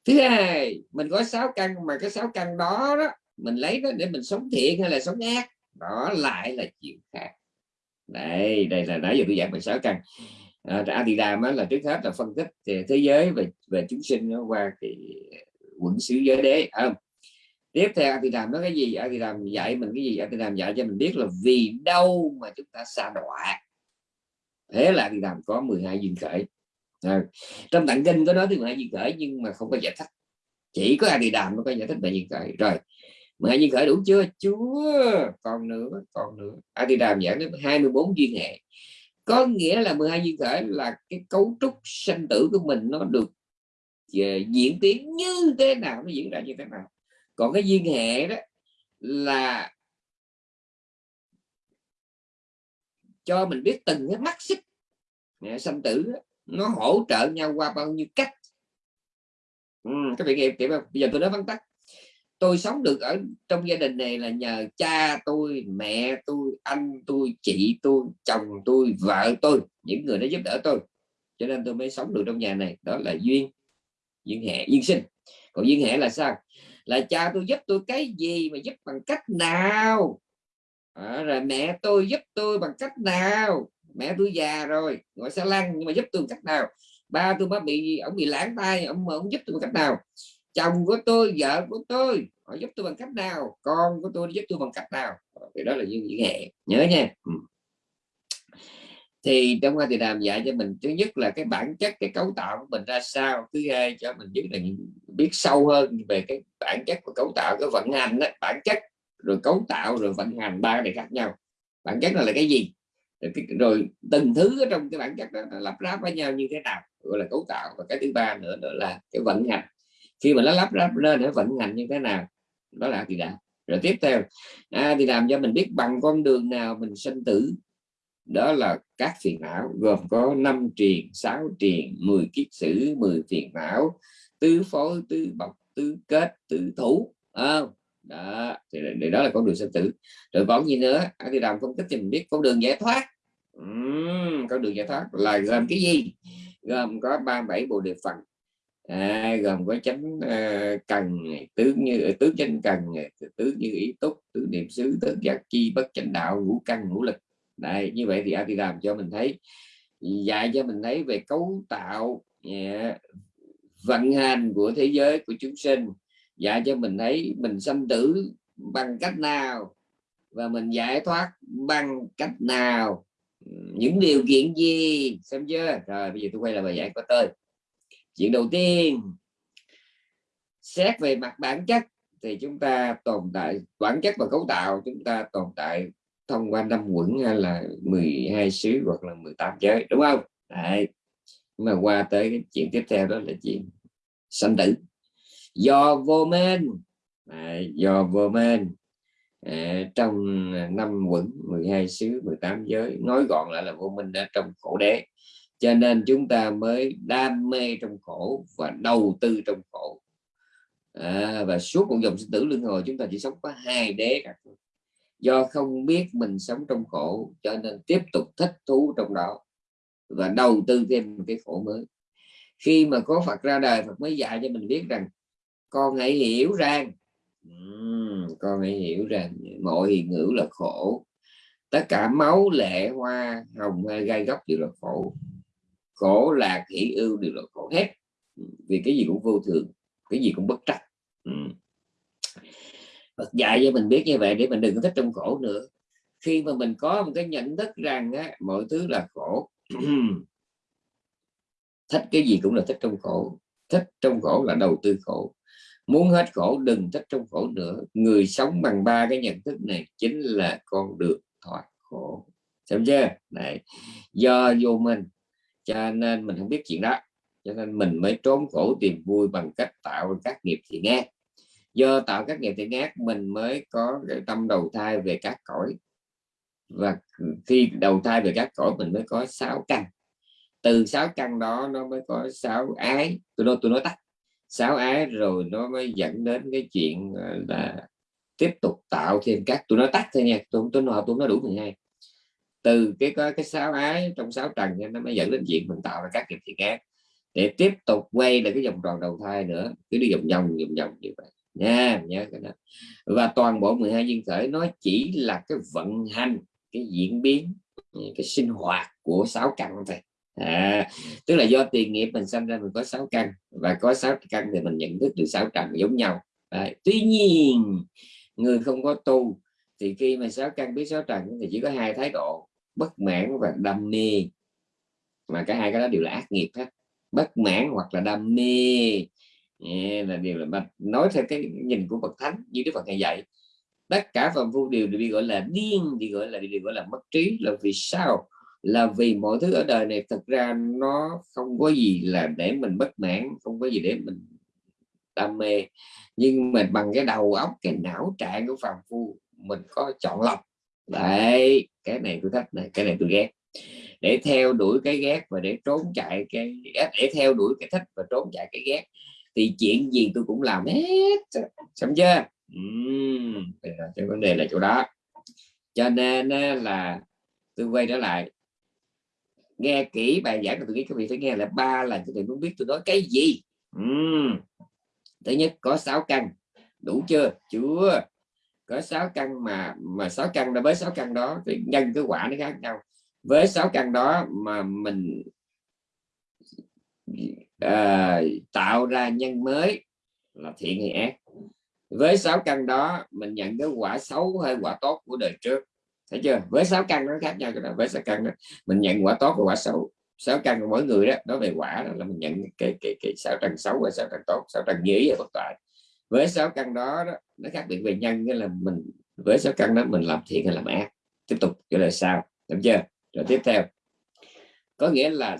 Thứ hai mình có sáu căn mà cái sáu căn đó đó mình lấy nó để mình sống thiện hay là sống ác đó lại là chuyện khác. Đây đây là nãy giờ tôi giảng về sáu căn. À, Adidam là trước hết là phân tích thế giới về về chúng sinh nó qua cái ờ, quẩn xứ giới đế không? Tiếp theo Adidam nói cái gì? Adidam dạy mình cái gì? Adidam dạy cho mình biết là vì đâu mà chúng ta xa đọa. Thế là Adidam có 12 duyên khởi à, trong tạng kinh có nói tới 12 duyên khởi nhưng mà không có giải thích. Chỉ có a di đàm mới có giải thích về duyên khởi. Rồi 12 duyên khởi đủ chưa? Chúa còn nữa còn nữa. A di đàm giảng đến 24 duyên hệ. Có nghĩa là 12 duyên khởi là cái cấu trúc sanh tử của mình nó được ờ, diễn tiến như thế nào nó diễn ra như thế nào. Còn cái duyên hệ đó là cho mình biết từng cái mắt xích sanh tử nó hỗ trợ nhau qua bao nhiêu cách. Ừ, các vị nghe kịp không? Bây giờ tôi nói vắn tắt. Tôi sống được ở trong gia đình này là nhờ cha tôi mẹ tôi anh tôi chị tôi chồng tôi vợ tôi những người đã giúp đỡ tôi. Cho nên tôi mới sống được trong nhà này. Đó là duyên. Duyên hệ duyên sinh. Còn duyên hệ là sao? Là cha tôi giúp tôi cái gì mà giúp bằng cách nào? À, rồi mẹ tôi giúp tôi bằng cách nào? Mẹ tôi già rồi ngồi xe lăn nhưng mà giúp tôi bằng cách nào? Ba tôi mới bị ông bị lãng tay ông ông giúp tôi bằng cách nào? Chồng của tôi vợ của tôi họ giúp tôi bằng cách nào? Con của tôi giúp tôi bằng cách nào? Ờ, thì đó là những gì hệ nhớ nha. Ừ. thì trong qua thì làm dạy cho mình thứ nhất là cái bản chất cái cấu tạo của mình ra sao? Thứ hai cho mình biết là biết sâu hơn về cái bản chất của cấu tạo cái vận hành đó, bản chất rồi cấu tạo rồi vận hành ba này khác nhau. Bản chất là, là cái gì? Rồi, rồi từng thứ ở trong cái bản chất đó lắp ráp với nhau như thế nào gọi là cấu tạo. Và cái thứ ba nữa nữa là cái vận hành. Khi mà nó lắp ráp lên nó vận hành như thế nào đó là thì đã rồi tiếp theo à, thì làm cho mình biết bằng con đường nào mình sinh tử. Đó là các phiền não gồm có năm triền sáu triền 10 kiết sử 10 phiền não tứ phối tứ bọc tứ kết tứ thủ. À, đó thì để đó là con đường sinh tử. Rồi còn gì nữa à, thì làm phân tích cho mình biết con đường giải thoát. Uhm, con đường giải thoát là gồm cái gì? Gồm có 37 bộ đề phần à, gồm có chánh uh, cần tướng như tướng chánh cần tướng như ý túc tướng niệm xứ tướng giác chi bất chánh đạo ngũ căn ngũ lực. Đây như vậy thì a làm cho mình thấy dạy cho mình thấy về cấu tạo yeah, vận hành của thế giới của chúng sinh dạy cho mình thấy mình sanh tử bằng cách nào? Và mình giải thoát bằng cách nào? Những điều kiện gì? Xem chưa? Rồi, bây giờ tôi quay lại bài giải của tôi. Chuyện đầu tiên, xét về mặt bản chất thì chúng ta tồn tại, bản chất và cấu tạo chúng ta tồn tại thông qua năm quẩn hay là 12 xứ hoặc là 18 giới, đúng không? Đấy. mà qua tới cái chuyện tiếp theo đó là chuyện sanh tử do vô minh à, do vô minh à, ờ, trong năm quận 12 xứ 18 giới nói gọn lại là vô minh đã trong khổ đế. Cho nên chúng ta mới đam mê trong khổ và đầu tư trong khổ. À, và suốt một dòng sinh tử luân hồi chúng ta chỉ sống có hai đế cả do không biết mình sống trong khổ cho nên tiếp tục thích thú trong đó và đầu tư thêm một cái khổ mới. Khi mà có Phật ra đời Phật mới dạy cho mình biết rằng con hãy hiểu rằng. Uhm, con hãy hiểu rằng mọi hiện hữu là khổ. Tất cả máu lệ hoa hồng hay gai góc đều là khổ. Khổ lạc hỷ ưu đều là khổ hết. Vì cái gì cũng vô thường cái gì cũng bất trắc. Phật dạy cho mình biết như vậy để mình đừng có thích trong khổ nữa. Khi mà mình có một cái nhận thức rằng á, mọi thứ là khổ thích cái gì cũng là thích trong khổ. Thích trong khổ là đầu tư khổ muốn hết khổ, đừng thích trong khổ nữa. Người sống bằng ba cái nhận thức này chính là con được thoát khổ. Xem chưa? Này, do vô minh, cho nên mình không biết chuyện đó. Cho nên mình mới trốn khổ tìm vui bằng cách tạo các nghiệp thiện ác. Do tạo các nghiệp thiện ác, mình mới có cái tâm đầu thai về các cõi. Và khi đầu thai về các cõi, mình mới có sáu căn. Từ sáu căn đó, nó mới có sáu ái. Tôi nói tôi nói tắt sáu ái rồi nó mới dẫn đến cái chuyện ờ, là tiếp tục tạo thêm các tôi nói tắt thôi nha tôi tôi nói tôi nói đủ 12 từ cái có, cái sáu ái trong sáu trần nó mới dẫn đến chuyện mình tạo ra các nghiệp thiện ác để tiếp tục quay lại cái vòng tròn đầu thai nữa, cứ đi vòng vòng vòng vòng như vậy. Nha nhớ cái đó. Và toàn bộ 12 duyên khởi nó chỉ là cái vận hành, cái diễn biến, cái sinh hoạt của sáu căn thôi à, tức là do tiền nghiệp mình sinh ra mình có sáu căn và có sáu căn thì mình nhận thức được sáu trần giống nhau. À, tuy nhiên người không có tu thì khi mà sáu căn biết sáu trần thì chỉ có hai thái độ bất mãn và đam mê. Mà cả hai cái đó đều là ác nghiệp hết bất mãn hoặc là đam mê. Yeah, là điều là mà nói theo cái nhìn của bậc thánh như đức phật ngày dạy tất cả phàm phu đều bị gọi là điên bị gọi là bị gọi là mất trí là vì sao? Là vì mọi thứ ở đời này thật ra nó không có gì là để mình bất mãn không có gì để mình đam mê. Nhưng mà bằng cái đầu óc cái não trạng của phàm phu mình có chọn lọc. Đấy cái này tôi thích này cái này tôi ghét. Để theo đuổi cái ghét và để trốn chạy cái để theo đuổi cái thích và trốn chạy cái ghét thì chuyện gì tôi cũng làm hết. Xong chưa? Uhm, cái vấn đề là chỗ đó. Cho nên là tôi quay trở lại nghe kỹ bài giảng của tôi nghĩ các vị phải nghe là ba lần vị muốn biết tôi nói cái gì. Uhm. thứ nhất có sáu căn. Đủ chưa? Chưa. Có sáu căn mà mà sáu căn đó với sáu căn đó thì nhân cái quả nó khác nhau. Với sáu căn đó mà mình à, tạo ra nhân mới là thiện hay ác. Với sáu căn đó mình nhận cái quả xấu hay quả tốt của đời trước thấy chưa? Với sáu căn nó khác nhau cái đó với sáu căn đó mình nhận quả tốt và quả xấu. Sáu căn của mỗi người đó nói về quả đó là mình nhận cái cái cái sáu trần xấu và sáu trần tốt sáu trần nghĩa và bất toại. Với sáu căn đó, đó nó khác biệt về nhân nghĩa là mình với sáu căn đó mình làm thiện hay làm ác. Tiếp tục cho lời sao được chưa? Rồi tiếp theo. Có nghĩa là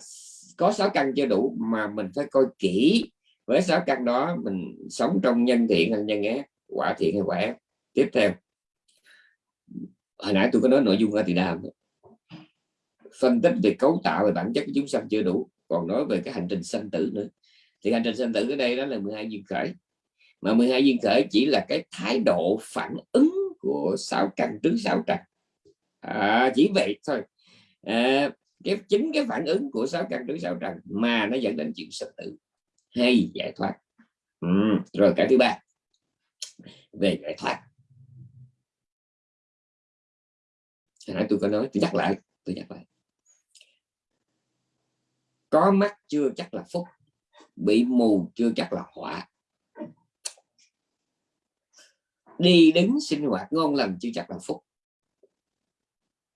có sáu căn chưa đủ mà mình phải coi kỹ. Với sáu căn đó mình sống trong nhân thiện hay nhân ác quả thiện hay quả ác. Tiếp theo hồi nãy tôi có nói nội dung ở thì đàm phân tích về cấu tạo về bản chất của chúng sanh chưa đủ còn nói về cái hành trình sanh tử nữa. Thì hành trình sanh tử ở đây đó là 12 duyên khởi. Mà 12 duyên khởi chỉ là cái thái độ phản ứng của sáu căn trước sáu trần à, chỉ vậy thôi. À, cái chính cái phản ứng của sáu căn trước sáu trần mà nó dẫn đến chuyện sanh tử. Hay giải thoát. Ừ. rồi cái thứ ba. Về giải thoát. Nãy tôi có nói, tôi nhắc lại, tôi nhắc lại. Có mắt chưa chắc là phúc, bị mù chưa chắc là họa. Đi đứng sinh hoạt ngon lành chưa chắc là phúc.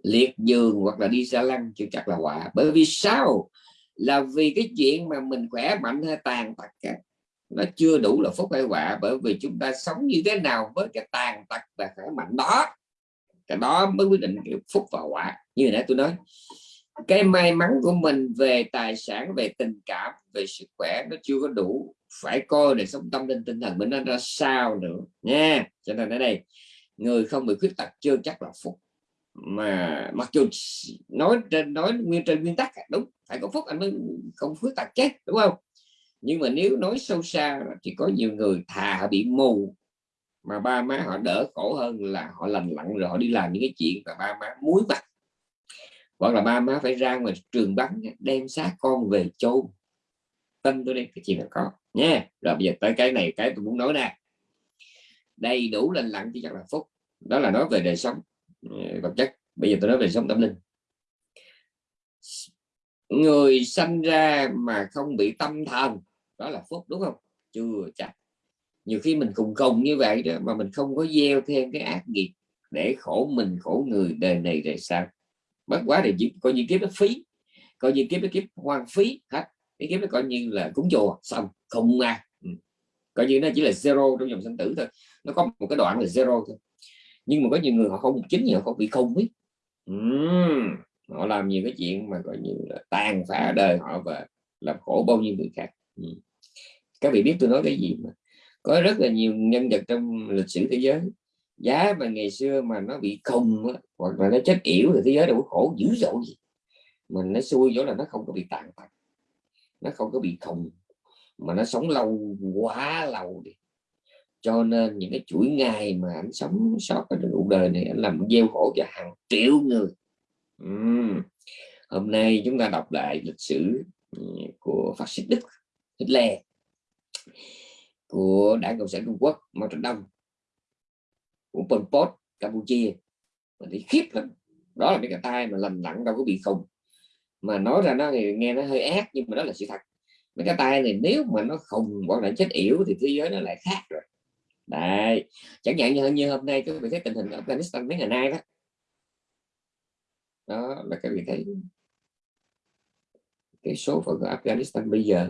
Liệt giường hoặc là đi xa lăng chưa chắc là họa. Bởi vì sao? Là vì cái chuyện mà mình khỏe mạnh hay tàn tật nó chưa đủ là phúc hay họa. Bởi vì chúng ta sống như thế nào với cái tàn tật và khỏe mạnh đó? Cái đó mới quyết định được phúc và quả. Như nãy tôi nói, cái may mắn của mình về tài sản, về tình cảm, về sức khỏe nó chưa có đủ. Phải coi để sống tâm linh, tinh thần mình nó ra sao nữa nha. Cho nên ở đây, người không bị khuyết tật chưa chắc là phúc. Mà mặc dù nói trên, nói nguyên trên nguyên tắc à, đúng, phải có phúc anh mới không khuyết tật chết đúng không? Nhưng mà nếu nói sâu xa thì có nhiều người thà bị mù mà ba má họ đỡ khổ hơn là họ lành lặn rồi họ đi làm những cái chuyện mà ba má muối mặt. Hoặc là ba má phải ra ngoài trường bắn đem xác con về chôn. Tin tôi đi, cái chuyện là có, nha. Rồi bây giờ tới cái này, cái tôi muốn nói nè. Đầy đủ lành lặn thì chắc là phúc. Đó là nói về đời sống ừ, vật chất. Bây giờ tôi nói về sống tâm linh. Người sanh ra mà không bị tâm thần, đó là phúc, đúng không? Chưa chắc nhiều khi mình cùng cùng như vậy đó mà mình không có gieo thêm cái ác nghiệp để khổ mình khổ người đời này đời sau. Bất quá thì chỉ coi như kiếp nó phí coi như kiếp nó kiếp hoang phí hết. Cái kiếp nó coi như là cúng chùa xong không à coi như nó chỉ là zero trong dòng sinh tử thôi. Nó có một cái đoạn là zero thôi. Nhưng mà có nhiều người họ không chính họ không bị không biết. Uhm, họ làm nhiều cái chuyện mà coi như là tàn phá đời họ và làm khổ bao nhiêu người khác. Uhm. các vị biết tôi nói cái gì mà có rất là nhiều nhân vật trong lịch sử thế giới. Giá mà ngày xưa mà nó bị khùng hoặc là nó chết yểu thì thế giới đâu có khổ dữ dội gì. Mình nó xui chỗ là nó không có bị tàn tật nó không có bị khùng. Mà nó sống lâu, quá lâu đi. Cho nên những cái chuỗi ngày mà anh sống sót ở cuộc đời này, anh làm gieo khổ cho hàng triệu người. Uhm. hôm nay chúng ta đọc lại lịch sử ừ, của phát xít đức Hitler của đảng cộng sản trung quốc mao trạch đông của pol pot campuchia. Mình thấy khiếp lắm. Đó là mấy cái tay mà lành lặn đâu có bị khùng. mà nói ra nó thì nghe nó hơi ác nhưng mà đó là sự thật. Mấy cái tay này nếu mà nó khùng, hoặc là chết yểu thì thế giới nó lại khác rồi. Đấy. Chẳng hạn như, như hôm nay các vị thấy tình hình ở Afghanistan mấy ngày nay đó. Đó là các vị thấy cái số phận của Afghanistan bây giờ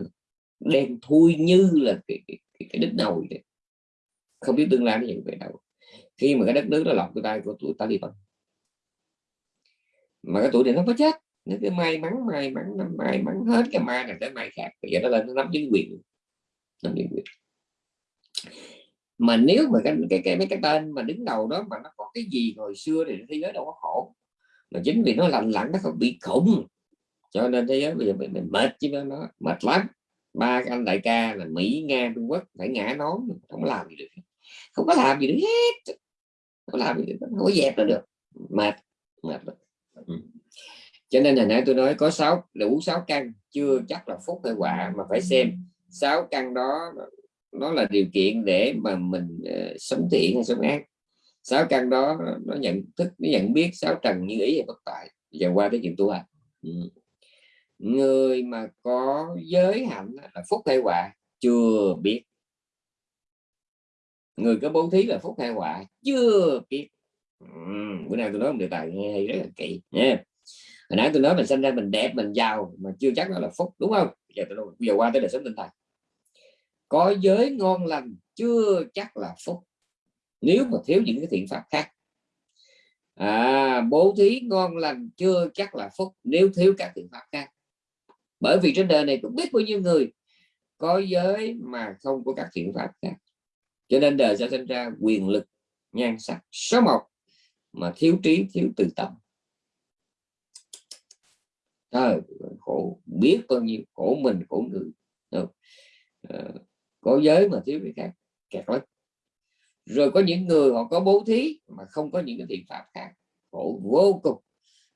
đen thui như là cái, cái, cái, đích nồi đấy. không biết tương lai nó như về đâu khi mà cái đất nước nó lọt cái tay của tụi Taliban mà cái tuổi này nó có chết. Nó cái may mắn may mắn nó may mắn hết cái mai này tới mai khác. Bây giờ nó lên nó nắm chính quyền. Nắm chính quyền. Mà nếu mà cái cái cái mấy cái tên mà đứng đầu đó mà nó có cái gì hồi xưa thì thế giới đâu có khổ. Mà chính vì nó lành lặn nó không bị khủng. Cho nên thế giới bây giờ mình, mình mệt chứ nó mệt lắm ba cái anh đại ca là mỹ nga trung quốc phải ngã nón không có làm gì được không có làm gì được hết. Không có làm gì được không có dẹp nó được. Mệt mệt lắm. Ừ. cho nên là nãy tôi nói có sáu đủ sáu căn chưa chắc là phúc hay quả mà phải xem. Sáu căn đó nó là điều kiện để mà mình uh, sống thiện hay sống ác. Sáu căn đó nó nhận thức nó nhận biết sáu trần như ý và bất tại. Và qua tới chuyện tu hành. Ừ người mà có giới hạnh là phúc hay quả chưa biết. Người có bố thí là phúc hay quả chưa biết. Ừ. bữa nay tôi nói một đề tài nghe hay rất là kỹ nha. Hồi nãy tôi nói mình sinh ra mình đẹp mình giàu mà chưa chắc đó là phúc đúng không? Giờ tôi nói, giờ qua tới đời sống tinh thần. Có giới ngon lành chưa chắc là phúc. Nếu mà thiếu những cái thiện pháp khác. À, bố thí ngon lành chưa chắc là phúc. Nếu thiếu các thiện pháp khác bởi vì trên đời này cũng biết bao nhiêu người có giới mà không có các thiện pháp khác. Cho nên đời sẽ sinh ra quyền lực nhan sắc số một mà thiếu trí thiếu từ tâm. Trời, khổ biết bao nhiêu khổ mình khổ người. À, có giới mà thiếu cái khác kẹt lắm. Rồi có những người họ có bố thí mà không có những cái thiện pháp khác. Khổ vô cùng.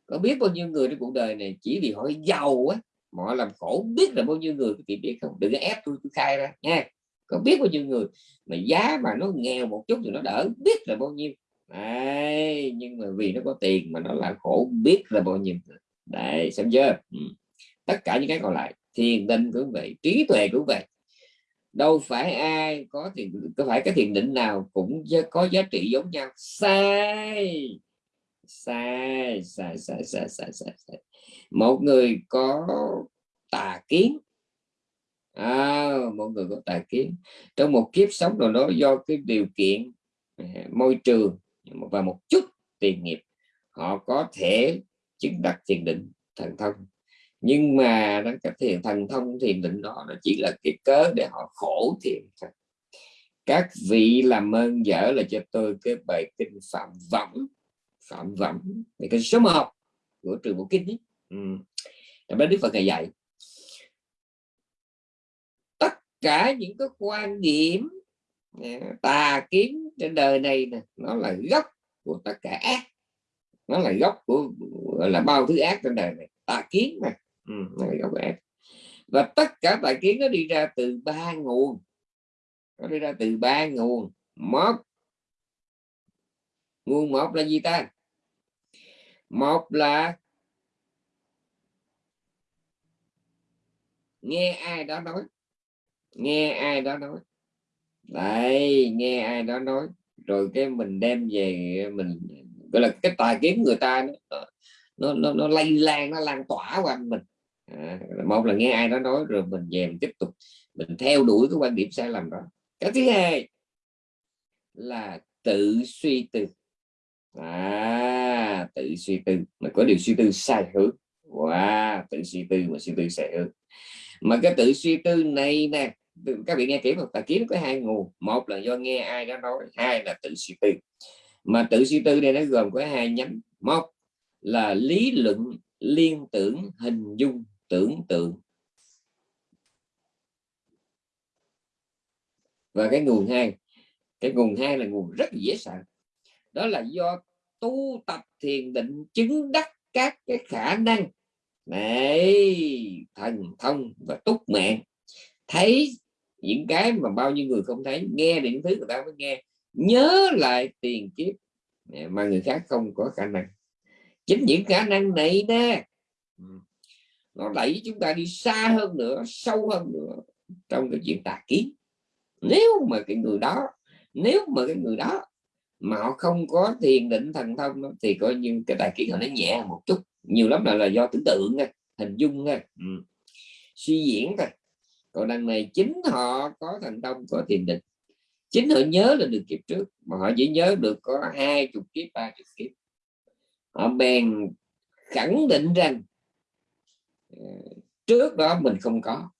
Có biết bao nhiêu người trên cuộc đời này chỉ vì họ giàu á mà họ làm khổ biết là bao nhiêu người các chị biết không? Đừng có ép tôi, tôi khai ra nha. Có biết bao nhiêu người mà giá mà nó nghèo một chút thì nó đỡ biết là bao nhiêu. Đấy, nhưng mà vì nó có tiền mà nó là khổ biết là bao nhiêu Đấy, xem chưa? Ừ. tất cả những cái còn lại thiền định cũng vậy trí tuệ cũng vậy. Đâu phải ai có thì có phải cái thiền định nào cũng có giá trị giống nhau. Sai! Sai sai sai sai sai sai, sai. một người có tà kiến. À, một người có tà kiến. Trong một kiếp sống nào đó do cái điều kiện à, môi trường và một chút tiền nghiệp họ có thể chứng đạt thiền định thần thông. Nhưng mà nó cái thiền thần thông thiền định đó nó chỉ là cái cớ để họ khổ thiền các vị làm ơn dở là cho tôi cái bài kinh phạm võng phạm võng bài kinh số 1 của trường bộ kinh ấy. Ừ. đó đức phật ngày dạy tất cả những cái quan điểm à, tà kiến trên đời này nè nó là gốc của tất cả ác. Nó là gốc của là bao thứ ác trên đời này. Tà kiến này ừ, gốc ác. Và tất cả tài kiến nó đi ra từ ba nguồn. Nó đi ra từ ba nguồn. Một nguồn một là gì ta một là nghe ai đó nói. Nghe ai đó nói. Đây nghe ai đó nói. Rồi cái mình đem về mình gọi là cái tài kiến người ta nó nó, nó, nó lây lan nó lan tỏa qua mình. À, một là nghe ai đó nói rồi mình về mình tiếp tục mình theo đuổi cái quan điểm sai lầm đó. Cái thứ hai là tự suy tư à tự suy tư. Mà có điều suy tư sai hướng. Wow, tự suy tư mà suy tư sai hướng. Mà cái tự suy tư này nè các vị nghe kỹ một tài kiến có hai nguồn. Một là do nghe ai đó nói, hai là tự suy tư. Mà tự suy tư đây nó gồm có hai nhánh. Một là lý luận, liên tưởng, hình dung, tưởng tượng. Và cái nguồn hai, cái nguồn hai là nguồn rất dễ sợ đó là do tu tập thiền định chứng đắc các cái khả năng này thần thông và túc mạng thấy những cái mà bao nhiêu người không thấy, nghe những thứ người ta mới nghe. Nhớ lại tiền kiếp mà người khác không có khả năng. Chính những khả năng này nè ừ, nó đẩy chúng ta đi xa hơn nữa, sâu hơn nữa trong cái chuyện tà kiến. Nếu mà cái người đó, nếu mà cái người đó mà họ không có thiền định thần thông đó, thì coi như cái tài kiến họ nó nhẹ một chút. Nhiều lắm là là do tưởng tượng thôi hình dung thôi. Ừ. suy diễn thôi. Còn đằng này chính họ có thành công có thiền định. Chính họ nhớ là được kiếp trước mà họ chỉ nhớ được có hai chục kiếp ba chục kiếp. Họ bèn khẳng định rằng ờ, trước đó mình không có.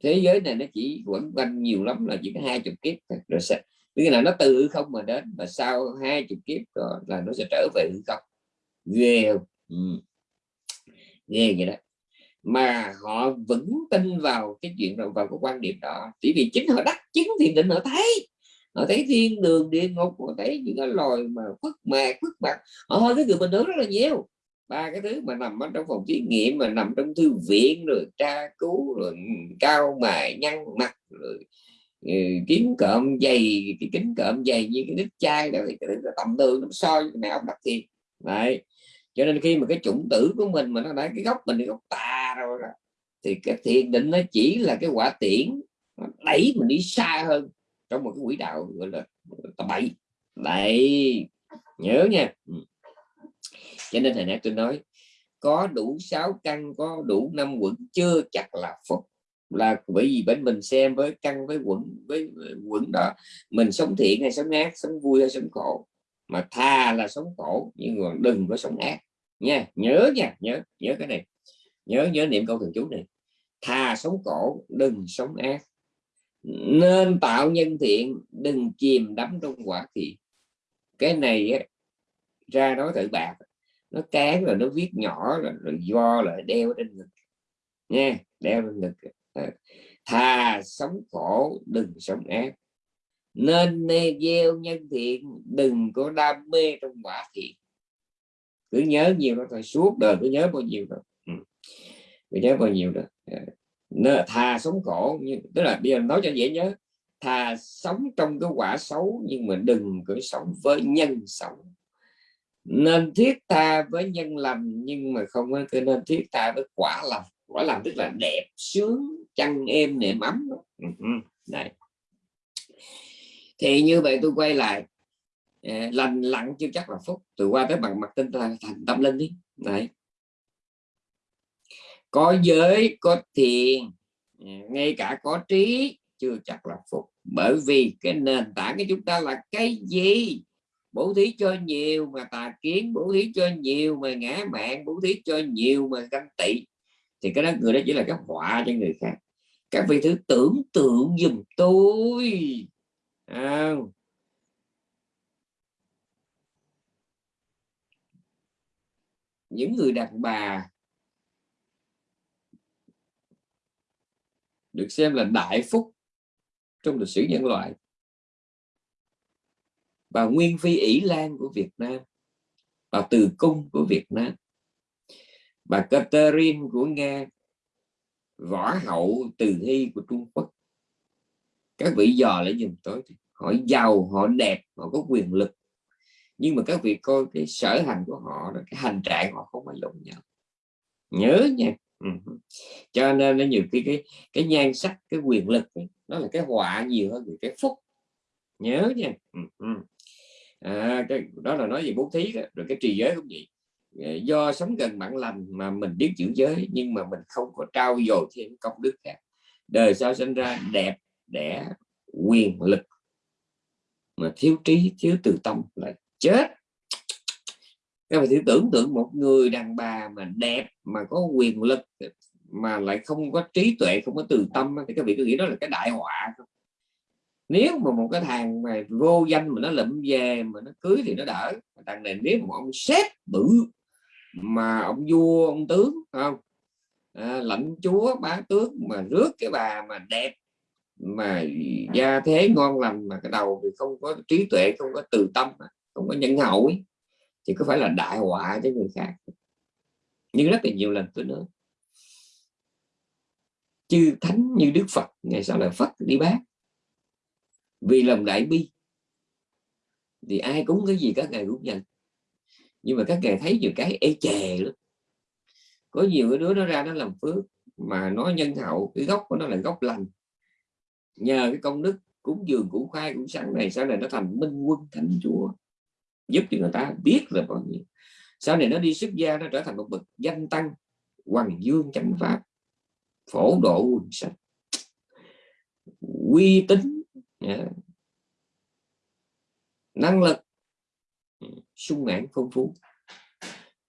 Thế giới này nó chỉ quẩn quanh nhiều lắm là chỉ có hai chục kiếp rồi sẽ nghĩa là nó từ không mà đến và sau hai chục kiếp rồi là nó sẽ trở về hư không. Ghê ừ. ghê vậy đó. Mà họ vẫn tin vào cái chuyện vào cái quan điểm đó. Chỉ vì chính họ đắc chứng thiền định họ thấy. Họ thấy thiên đường, địa ngục, họ thấy những cái loài mà khuất mạc, khuất bạc họ hơi cái người bình thường rất là nhiều. Ba cái thứ mà nằm ở trong phòng thí nghiệm, mà nằm trong thư viện, rồi tra cứu, rồi cao mài nhăn mặt, rồi Ừ, kiếm cộm dày cái kính cộm dày như cái nít chai rồi thì cái tầm thường nó soi cái này ông đặt tiền. Đấy. Cho nên khi mà cái chủng tử của mình mà nó đã, cái gốc mình cái gốc tà rồi đó, thì cái thiền định nó chỉ là cái quả tiễn đẩy mình đi xa hơn trong một cái quỹ đạo, gọi là tầm bậy. Đấy. Nhớ nha. Ừ. Cho nên hồi nãy tôi nói, có đủ sáu căn, có đủ năm quẩn, chưa chắc là phúc là bởi vì bên mình xem với căn với quẩn với quẩn đó mình sống thiện hay sống ác sống vui hay sống khổ. Mà tha là sống khổ nhưng mà đừng có sống ác. Nha nhớ nha nhớ nhớ cái này. Nhớ nhớ niệm câu thần chú này. Thà sống khổ đừng sống ác. Nên tạo nhân thiện đừng chìm đắm trong quả thiện. Cái này á, ra nói thử bạc. Nó cán rồi nó viết nhỏ rồi, rồi do lại đeo trên ngực. Nha đeo lên ngực. Ờ, thà sống khổ, đừng sống ác. Nên gieo nhân thiện, đừng có đam mê trong quả thiện. Cứ nhớ nhiều đó thôi, suốt đời cứ nhớ bao nhiêu đó ừ. cứ nhớ bao nhiêu đó. Ờ, nên thà sống khổ, nhưng, tức là bây giờ nói cho dễ nhớ, thà sống trong cái quả xấu, nhưng mà đừng có sống với nhân xấu. Nên thiết tha với nhân lành nhưng mà không có nên thiết tha với quả lành quả lành tức là đẹp, sướng chăn êm nệm ấm. Ừ, thì như vậy tôi quay lại à, lành lặng chưa chắc là phúc. Từ qua tới bằng mặt tinh thành tâm linh đi. Đấy. Có giới có thiền à, ngay cả có trí chưa chắc là phúc. Bởi vì cái nền tảng của chúng ta là cái gì? Bố thí cho nhiều mà tà kiến bố thí cho nhiều mà ngã mạng bố thí cho nhiều mà ganh tị thì cái đó người đó chỉ là cái họa cho người khác. Các vị thứ tưởng tượng giùm tôi. À, những người đàn bà được xem là đại phúc trong lịch sử nhân loại bà Nguyên Phi ỷ Lan của Việt Nam bà Từ Cung của Việt Nam bà Catherine của Nga võ hậu Từ Hy của Trung Quốc các vị dò lại dùm tôi họ giàu họ đẹp họ có quyền lực nhưng mà các vị coi cái sở hành của họ cái hành trạng họ không phải giống nhau nhớ nha ừ. cho nên nó nhiều khi cái cái nhan sắc cái quyền lực ấy, nó là cái họa nhiều hơn cái phúc nhớ nha ừ, ừ. À, cái đó là nói về bố thí đó. rồi cái trì giới cũng vậy Ờ, do sống gần bạn lành mà mình biết giữ giới, nhưng mà mình không có trao dồi thêm công đức khác. Đời sau sinh ra đẹp đẻ quyền lực. Mà thiếu trí, thiếu từ tâm là chết. Các bạn thử tưởng tượng một người đàn bà mà đẹp, mà có quyền lực, mà lại không có trí tuệ, không có từ tâm thì các vị cứ nghĩ đó là cái đại họa không? Nếu mà một cái thằng mà vô danh mà nó lụm về, mà nó cưới thì nó đỡ. Thằng này nếu một ông sếp bự mà ông vua ông tướng không? À, lãnh chúa bá tước mà rước cái bà mà đẹp mà gia thế ngon lành mà cái đầu thì không có trí tuệ không có từ tâm không có nhân hậu ấy, thì có phải là đại họa cho người khác? Nhưng rất là nhiều lần tôi nói. Chư thánh như đức phật ngày sau là phật đi bác. Vì lòng đại bi thì ai cúng cái gì các ngài cũng nhận nhưng mà các ngài thấy nhiều cái ê chề lắm. Có nhiều cái đứa nó ra nó làm phước, mà nó nhân hậu, cái gốc của nó là gốc lành. Nhờ cái công đức, cúng dường, cúng khai cũng sáng này, sau này nó thành minh quân, thánh chúa. Giúp cho người ta biết là bao nhiêu sau này nó đi xuất gia, nó trở thành một bậc danh tăng, hoàng dương chánh pháp, phổ độ quần sách uy tín yeah. năng lực sung mãn phong phú.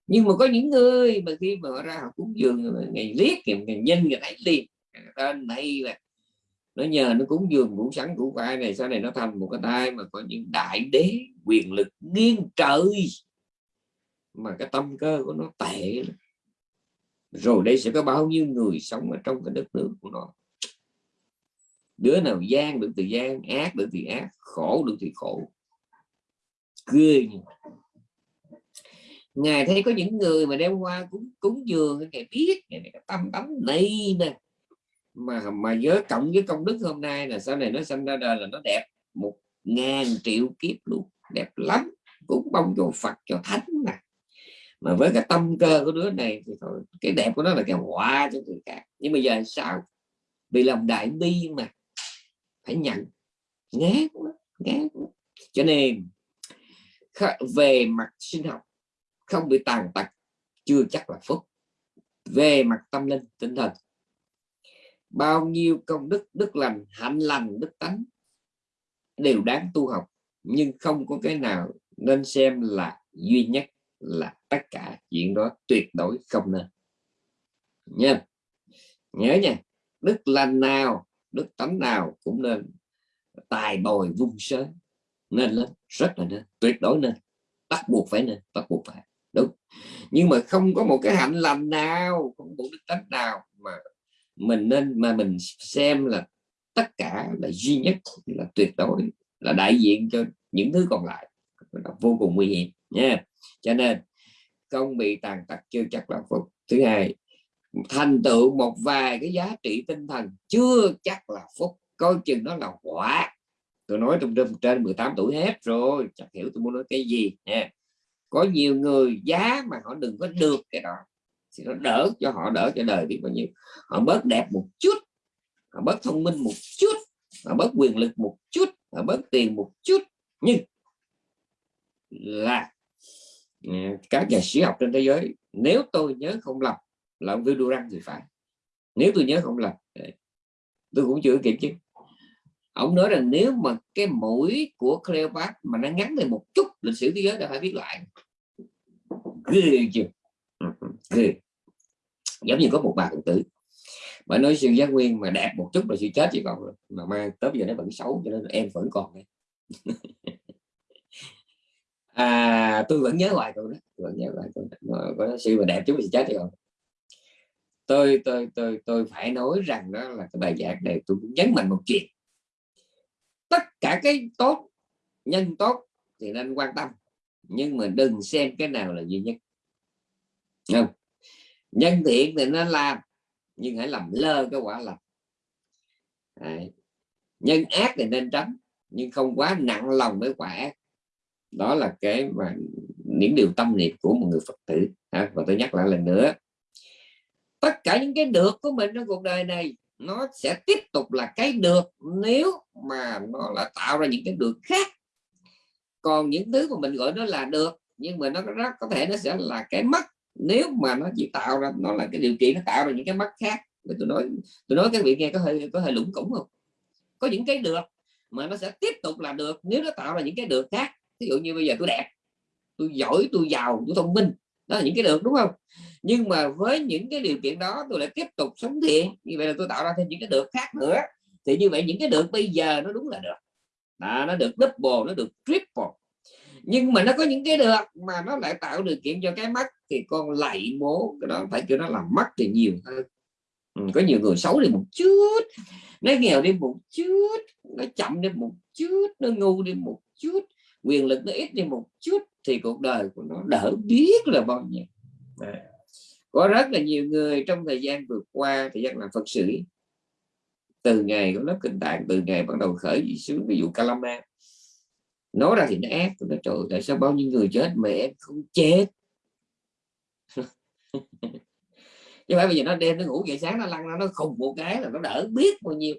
Nhưng mà có những người mà khi mà họ ra họ cúng dường ngày liếc ngày, ngày nhân ngày thấy liền tên này là nó nhờ nó cúng dường củ sắn củ khoai này sau này nó thành một cái tay mà có những đại đế quyền lực nghiêng trời mà cái tâm cơ của nó tệ rồi đây sẽ có bao nhiêu người sống ở trong cái đất nước của nó? Đứa nào gian được thì gian ác được thì ác khổ được thì khổ. Cười ngài thấy có những người mà đem qua cúng cúng dường, ngài biết, ngài tâm tấm này nè. Mà mà với cộng với công đức hôm nay là sau này nó sinh ra đời là nó đẹp một ngàn triệu kiếp luôn. Đẹp lắm cũng bông cho Phật, cho thánh nè mà với cái tâm cơ của đứa này thì thôi, cái đẹp của nó là cái họa cho người khác. Nhưng bây giờ sao? Bị lòng đại bi mà. Phải nhận. Ngán quá ngán quá. cho nên về mặt sinh học không bị tàn tật, chưa chắc là phúc. Về mặt tâm linh, tinh thần. Bao nhiêu công đức đức lành, hạnh lành, đức tánh đều đáng tu học, nhưng không có cái nào nên xem là duy nhất là tất cả chuyện đó tuyệt đối không nên. Nha. Nhớ nha, đức lành nào, đức tánh nào cũng nên tài bồi vung sớm, nên lên rất là nên, tuyệt đối nên, bắt buộc phải nên, bắt buộc phải đúng. Nhưng mà không có một cái hạnh lành nào không một đức tánh nào mà mình nên mà mình xem là tất cả là duy nhất là tuyệt đối là đại diện cho những thứ còn lại là vô cùng nguy hiểm nha cho nên không bị tàn tật chưa chắc là phúc. Thứ hai thành tựu một vài cái giá trị tinh thần chưa chắc là phúc. Coi chừng nó là quả. Tôi nói trong trên, trên 18 tuổi hết rồi chắc hiểu tôi muốn nói cái gì nha có nhiều người giá mà họ đừng có được cái đó. Thì nó đỡ cho họ, đỡ cho đời thì bao nhiêu. Họ bớt đẹp một chút, họ bớt thông minh một chút, họ bớt quyền lực một chút, họ bớt tiền một chút. Nhưng là ừ, các nhà sĩ học trên thế giới, nếu tôi nhớ không lầm là ông Vidurang thì phải. Nếu tôi nhớ không lầm tôi cũng chưa kiểm chứng ông nói rằng nếu mà cái mũi của Cleopatra mà nó ngắn lên một chút, lịch sử thế giới đã phải viết lại. Ghê chưa? Ừ, ừ, ghê. Giống như có một bà phụ tử. Bà nói sư giác nguyên mà đẹp một chút là sự chết chỉ còn mà mai tới giờ nó vẫn xấu, cho nên em vẫn còn đây. À tôi vẫn nhớ hoài câu đó. Vẫn nhớ hoài câu đó. Có sư mà đẹp chút thì chết thì còn tôi tôi tôi tôi phải nói rằng đó là cái bài giảng này tôi cũng nhấn mạnh một chuyện tất cả cái tốt nhân tốt thì nên quan tâm. Nhưng mà đừng xem cái nào là duy nhất. Không? Nhân thiện thì nên làm nhưng hãy làm lơ cái quả lành. Đấy. nhân ác thì nên tránh nhưng không quá nặng lòng với quả ác. Đó là cái mà những điều tâm niệm của một người phật tử. À, và tôi nhắc lại lần nữa. Tất cả những cái được của mình trong cuộc đời này nó sẽ tiếp tục là cái được nếu mà nó là tạo ra những cái được khác. Còn những thứ mà mình gọi nó là được, nhưng mà nó rất có thể nó sẽ là cái mất nếu mà nó chỉ tạo ra, nó là cái điều kiện nó tạo ra những cái mất khác. Tôi nói tôi nói các vị nghe có hơi có hơi lủng củng không? Có những cái được mà nó sẽ tiếp tục là được nếu nó tạo ra những cái được khác. Ví dụ như bây giờ tôi đẹp, tôi giỏi, tôi giàu, tôi thông minh đó là những cái được đúng không? Nhưng mà với những cái điều kiện đó tôi lại tiếp tục sống thiện. Như vậy là tôi tạo ra thêm những cái được khác nữa. Thì như vậy những cái được bây giờ nó đúng là được. Đó, nó được double nó được triple. Nhưng mà nó có những cái được mà nó lại tạo điều kiện cho cái mắt thì con lạy bố cái đó phải kêu nó làm mắt thì nhiều hơn. Ừ, có nhiều người xấu đi một chút nó nghèo đi một chút nó chậm đi một chút nó ngu đi một chút quyền lực nó ít đi một chút thì cuộc đời của nó đỡ biết là bao nhiêu. Có rất là nhiều người trong thời gian vừa qua thì gian làm phật sự từ ngày có lớp kinh tạng từ ngày bắt đầu khởi gì xuống ví dụ Kalama nói ra thì nó ác nó trời tại sao bao nhiêu người chết mà em không chết? Chứ phải bây giờ nó đêm nó ngủ dậy sáng nó lăn ra nó khùng một cái là nó đỡ biết bao nhiêu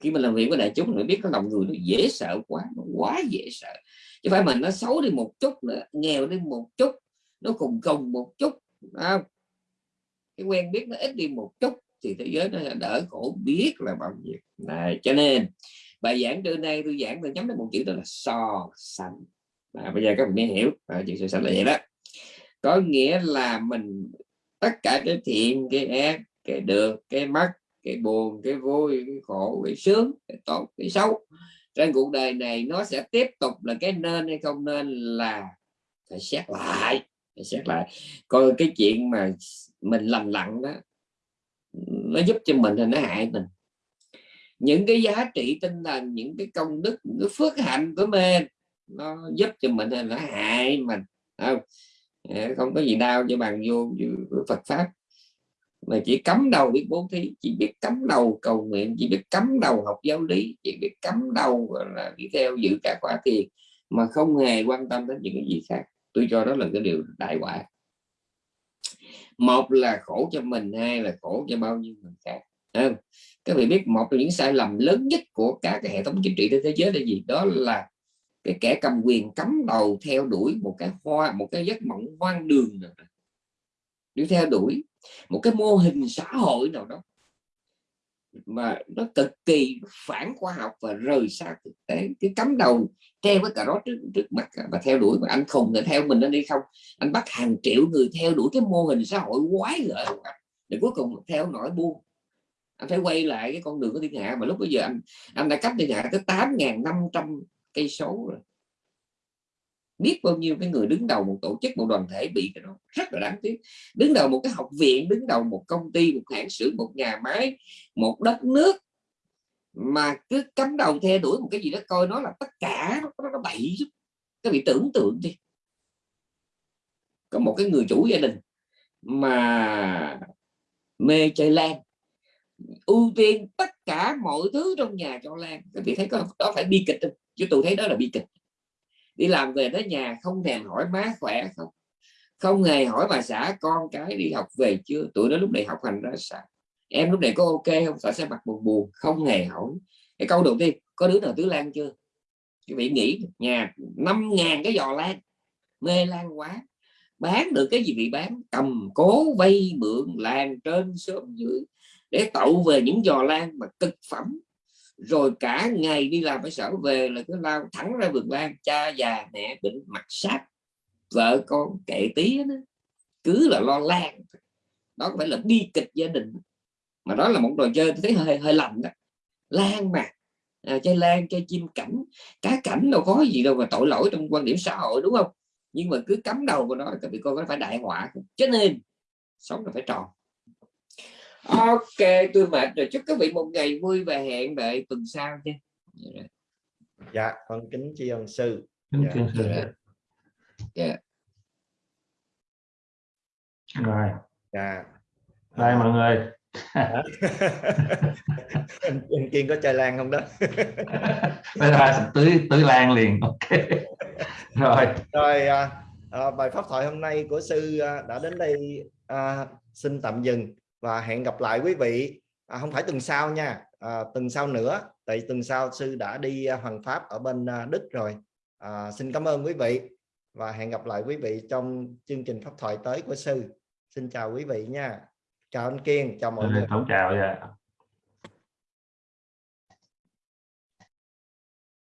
khi mình làm việc với đại chúng mình biết cái lòng người nó dễ sợ quá nó quá dễ sợ. Chứ phải mình nó xấu đi một chút nữa nghèo đi một chút nó cùng cùng một chút không? cái quen biết nó ít đi một chút thì thế giới nó đỡ khổ biết là bao nhiêu. Này cho nên bài giảng trưa nay tôi giảng tôi nhắm đến một chữ đó là so sánh. À, bây giờ các bạn nghe hiểu à, chữ so sánh là vậy đó. Có nghĩa là mình tất cả cái thiện cái ác cái được cái mất cái buồn, cái vui, cái khổ, cái sướng, cái tốt, cái xấu. Trên cuộc đời này nó sẽ tiếp tục là cái nên hay không nên là phải xét lại, phải xét lại. Coi cái chuyện mà mình lầm lặng đó, nó giúp cho mình thì nó hại mình. Những cái giá trị tinh thần, những cái công đức, những cái phước hạnh của mình, nó giúp cho mình thì nó hại mình không? Không có gì đau cho bằng vô Phật pháp mà chỉ cấm đầu biết bố thí chỉ biết cấm đầu cầu nguyện chỉ biết cấm đầu học giáo lý chỉ biết cấm đầu là đi theo giữ cả quả tiền mà không hề quan tâm đến những cái gì khác. Tôi cho đó là cái điều đại quả. Một là khổ cho mình hai là khổ cho bao nhiêu người khác à, các vị biết một trong những sai lầm lớn nhất của cả cái hệ thống chính trị trên thế giới là gì? Đó là cái kẻ cầm quyền cấm đầu theo đuổi một cái hoa một cái giấc mộng hoang đường nào đi theo đuổi một cái mô hình xã hội nào đó mà nó cực kỳ phản khoa học và rời xa thực tế, cái cắm đầu treo với cà đó trước trước mặt và theo đuổi mà anh khùng để theo mình anh đi không? Anh bắt hàng triệu người theo đuổi cái mô hình xã hội quái gở để cuối cùng theo nổi buông anh phải quay lại cái con đường của thiên hạ, mà lúc bây giờ anh anh đã cách thiên hạ tới 8.500 cây số rồi biết bao nhiêu cái người đứng đầu một tổ chức một đoàn thể bị cái đó rất là đáng tiếc. Đứng đầu một cái học viện đứng đầu một công ty một hãng xưởng một nhà máy một đất nước mà cứ cắm đầu theo đuổi một cái gì đó coi nó là tất cả nó, nó, nó bậy các vị tưởng tượng đi. Có một cái người chủ gia đình mà mê chơi lan ưu tiên tất cả mọi thứ trong nhà cho lan. Các vị thấy có đó phải bi kịch không? Chứ tôi thấy đó là bi kịch đi làm về tới nhà không thèm hỏi má khỏe không? Không hề hỏi bà xã con cái đi học về chưa? Tụi nó lúc này học hành ra sao? Em lúc này có ok không? Sợ sẽ mặt buồn buồn, không hề hỏi. Cái câu đầu tiên, có đứa nào tứ lan chưa? Quý vị nghĩ nhà năm ngàn cái giò lan. Mê lan quá. Bán được cái gì bị bán? Cầm cố vay mượn làng trên sớm dưới để tậu về những giò lan mà cực phẩm rồi cả ngày đi làm phải sở về là cứ lao thẳng ra vườn lan cha già mẹ bệnh mặt sát vợ con kệ tí đó cứ là lo lan đó phải là bi kịch gia đình? Mà đó là một trò chơi tôi thấy hơi hơi lầm đó. Lan mà. À, chơi lan chơi chim cảnh. Cá cảnh đâu có gì đâu mà tội lỗi trong quan điểm xã hội đúng không? Nhưng mà cứ cắm đầu vào đó thì con có phải đại họa cho nên sống là phải tròn ok tôi mệt rồi. Chúc các vị một ngày vui và hẹn đợi tuần sau nha. Dạ con kính tri ân sư. Kính dạ. sư. Dạ. dạ. rồi. Dạ. Đây mọi người. Anh, anh kiên có chơi lan không đó? Bây giờ tưới tưới lan liền. Ok. Rồi. Rồi à, à, bài pháp thoại hôm nay của sư à, đã đến đây à, xin tạm dừng và hẹn gặp lại quý vị à, không phải tuần sau nha à, tuần sau nữa tại tuần sau sư đã đi à, hoàng pháp ở bên à, đức rồi. À, xin cảm ơn quý vị và hẹn gặp lại quý vị trong chương trình pháp thoại tới của sư. Xin chào quý vị nha. Chào anh kiên chào mọi người. Chào dạ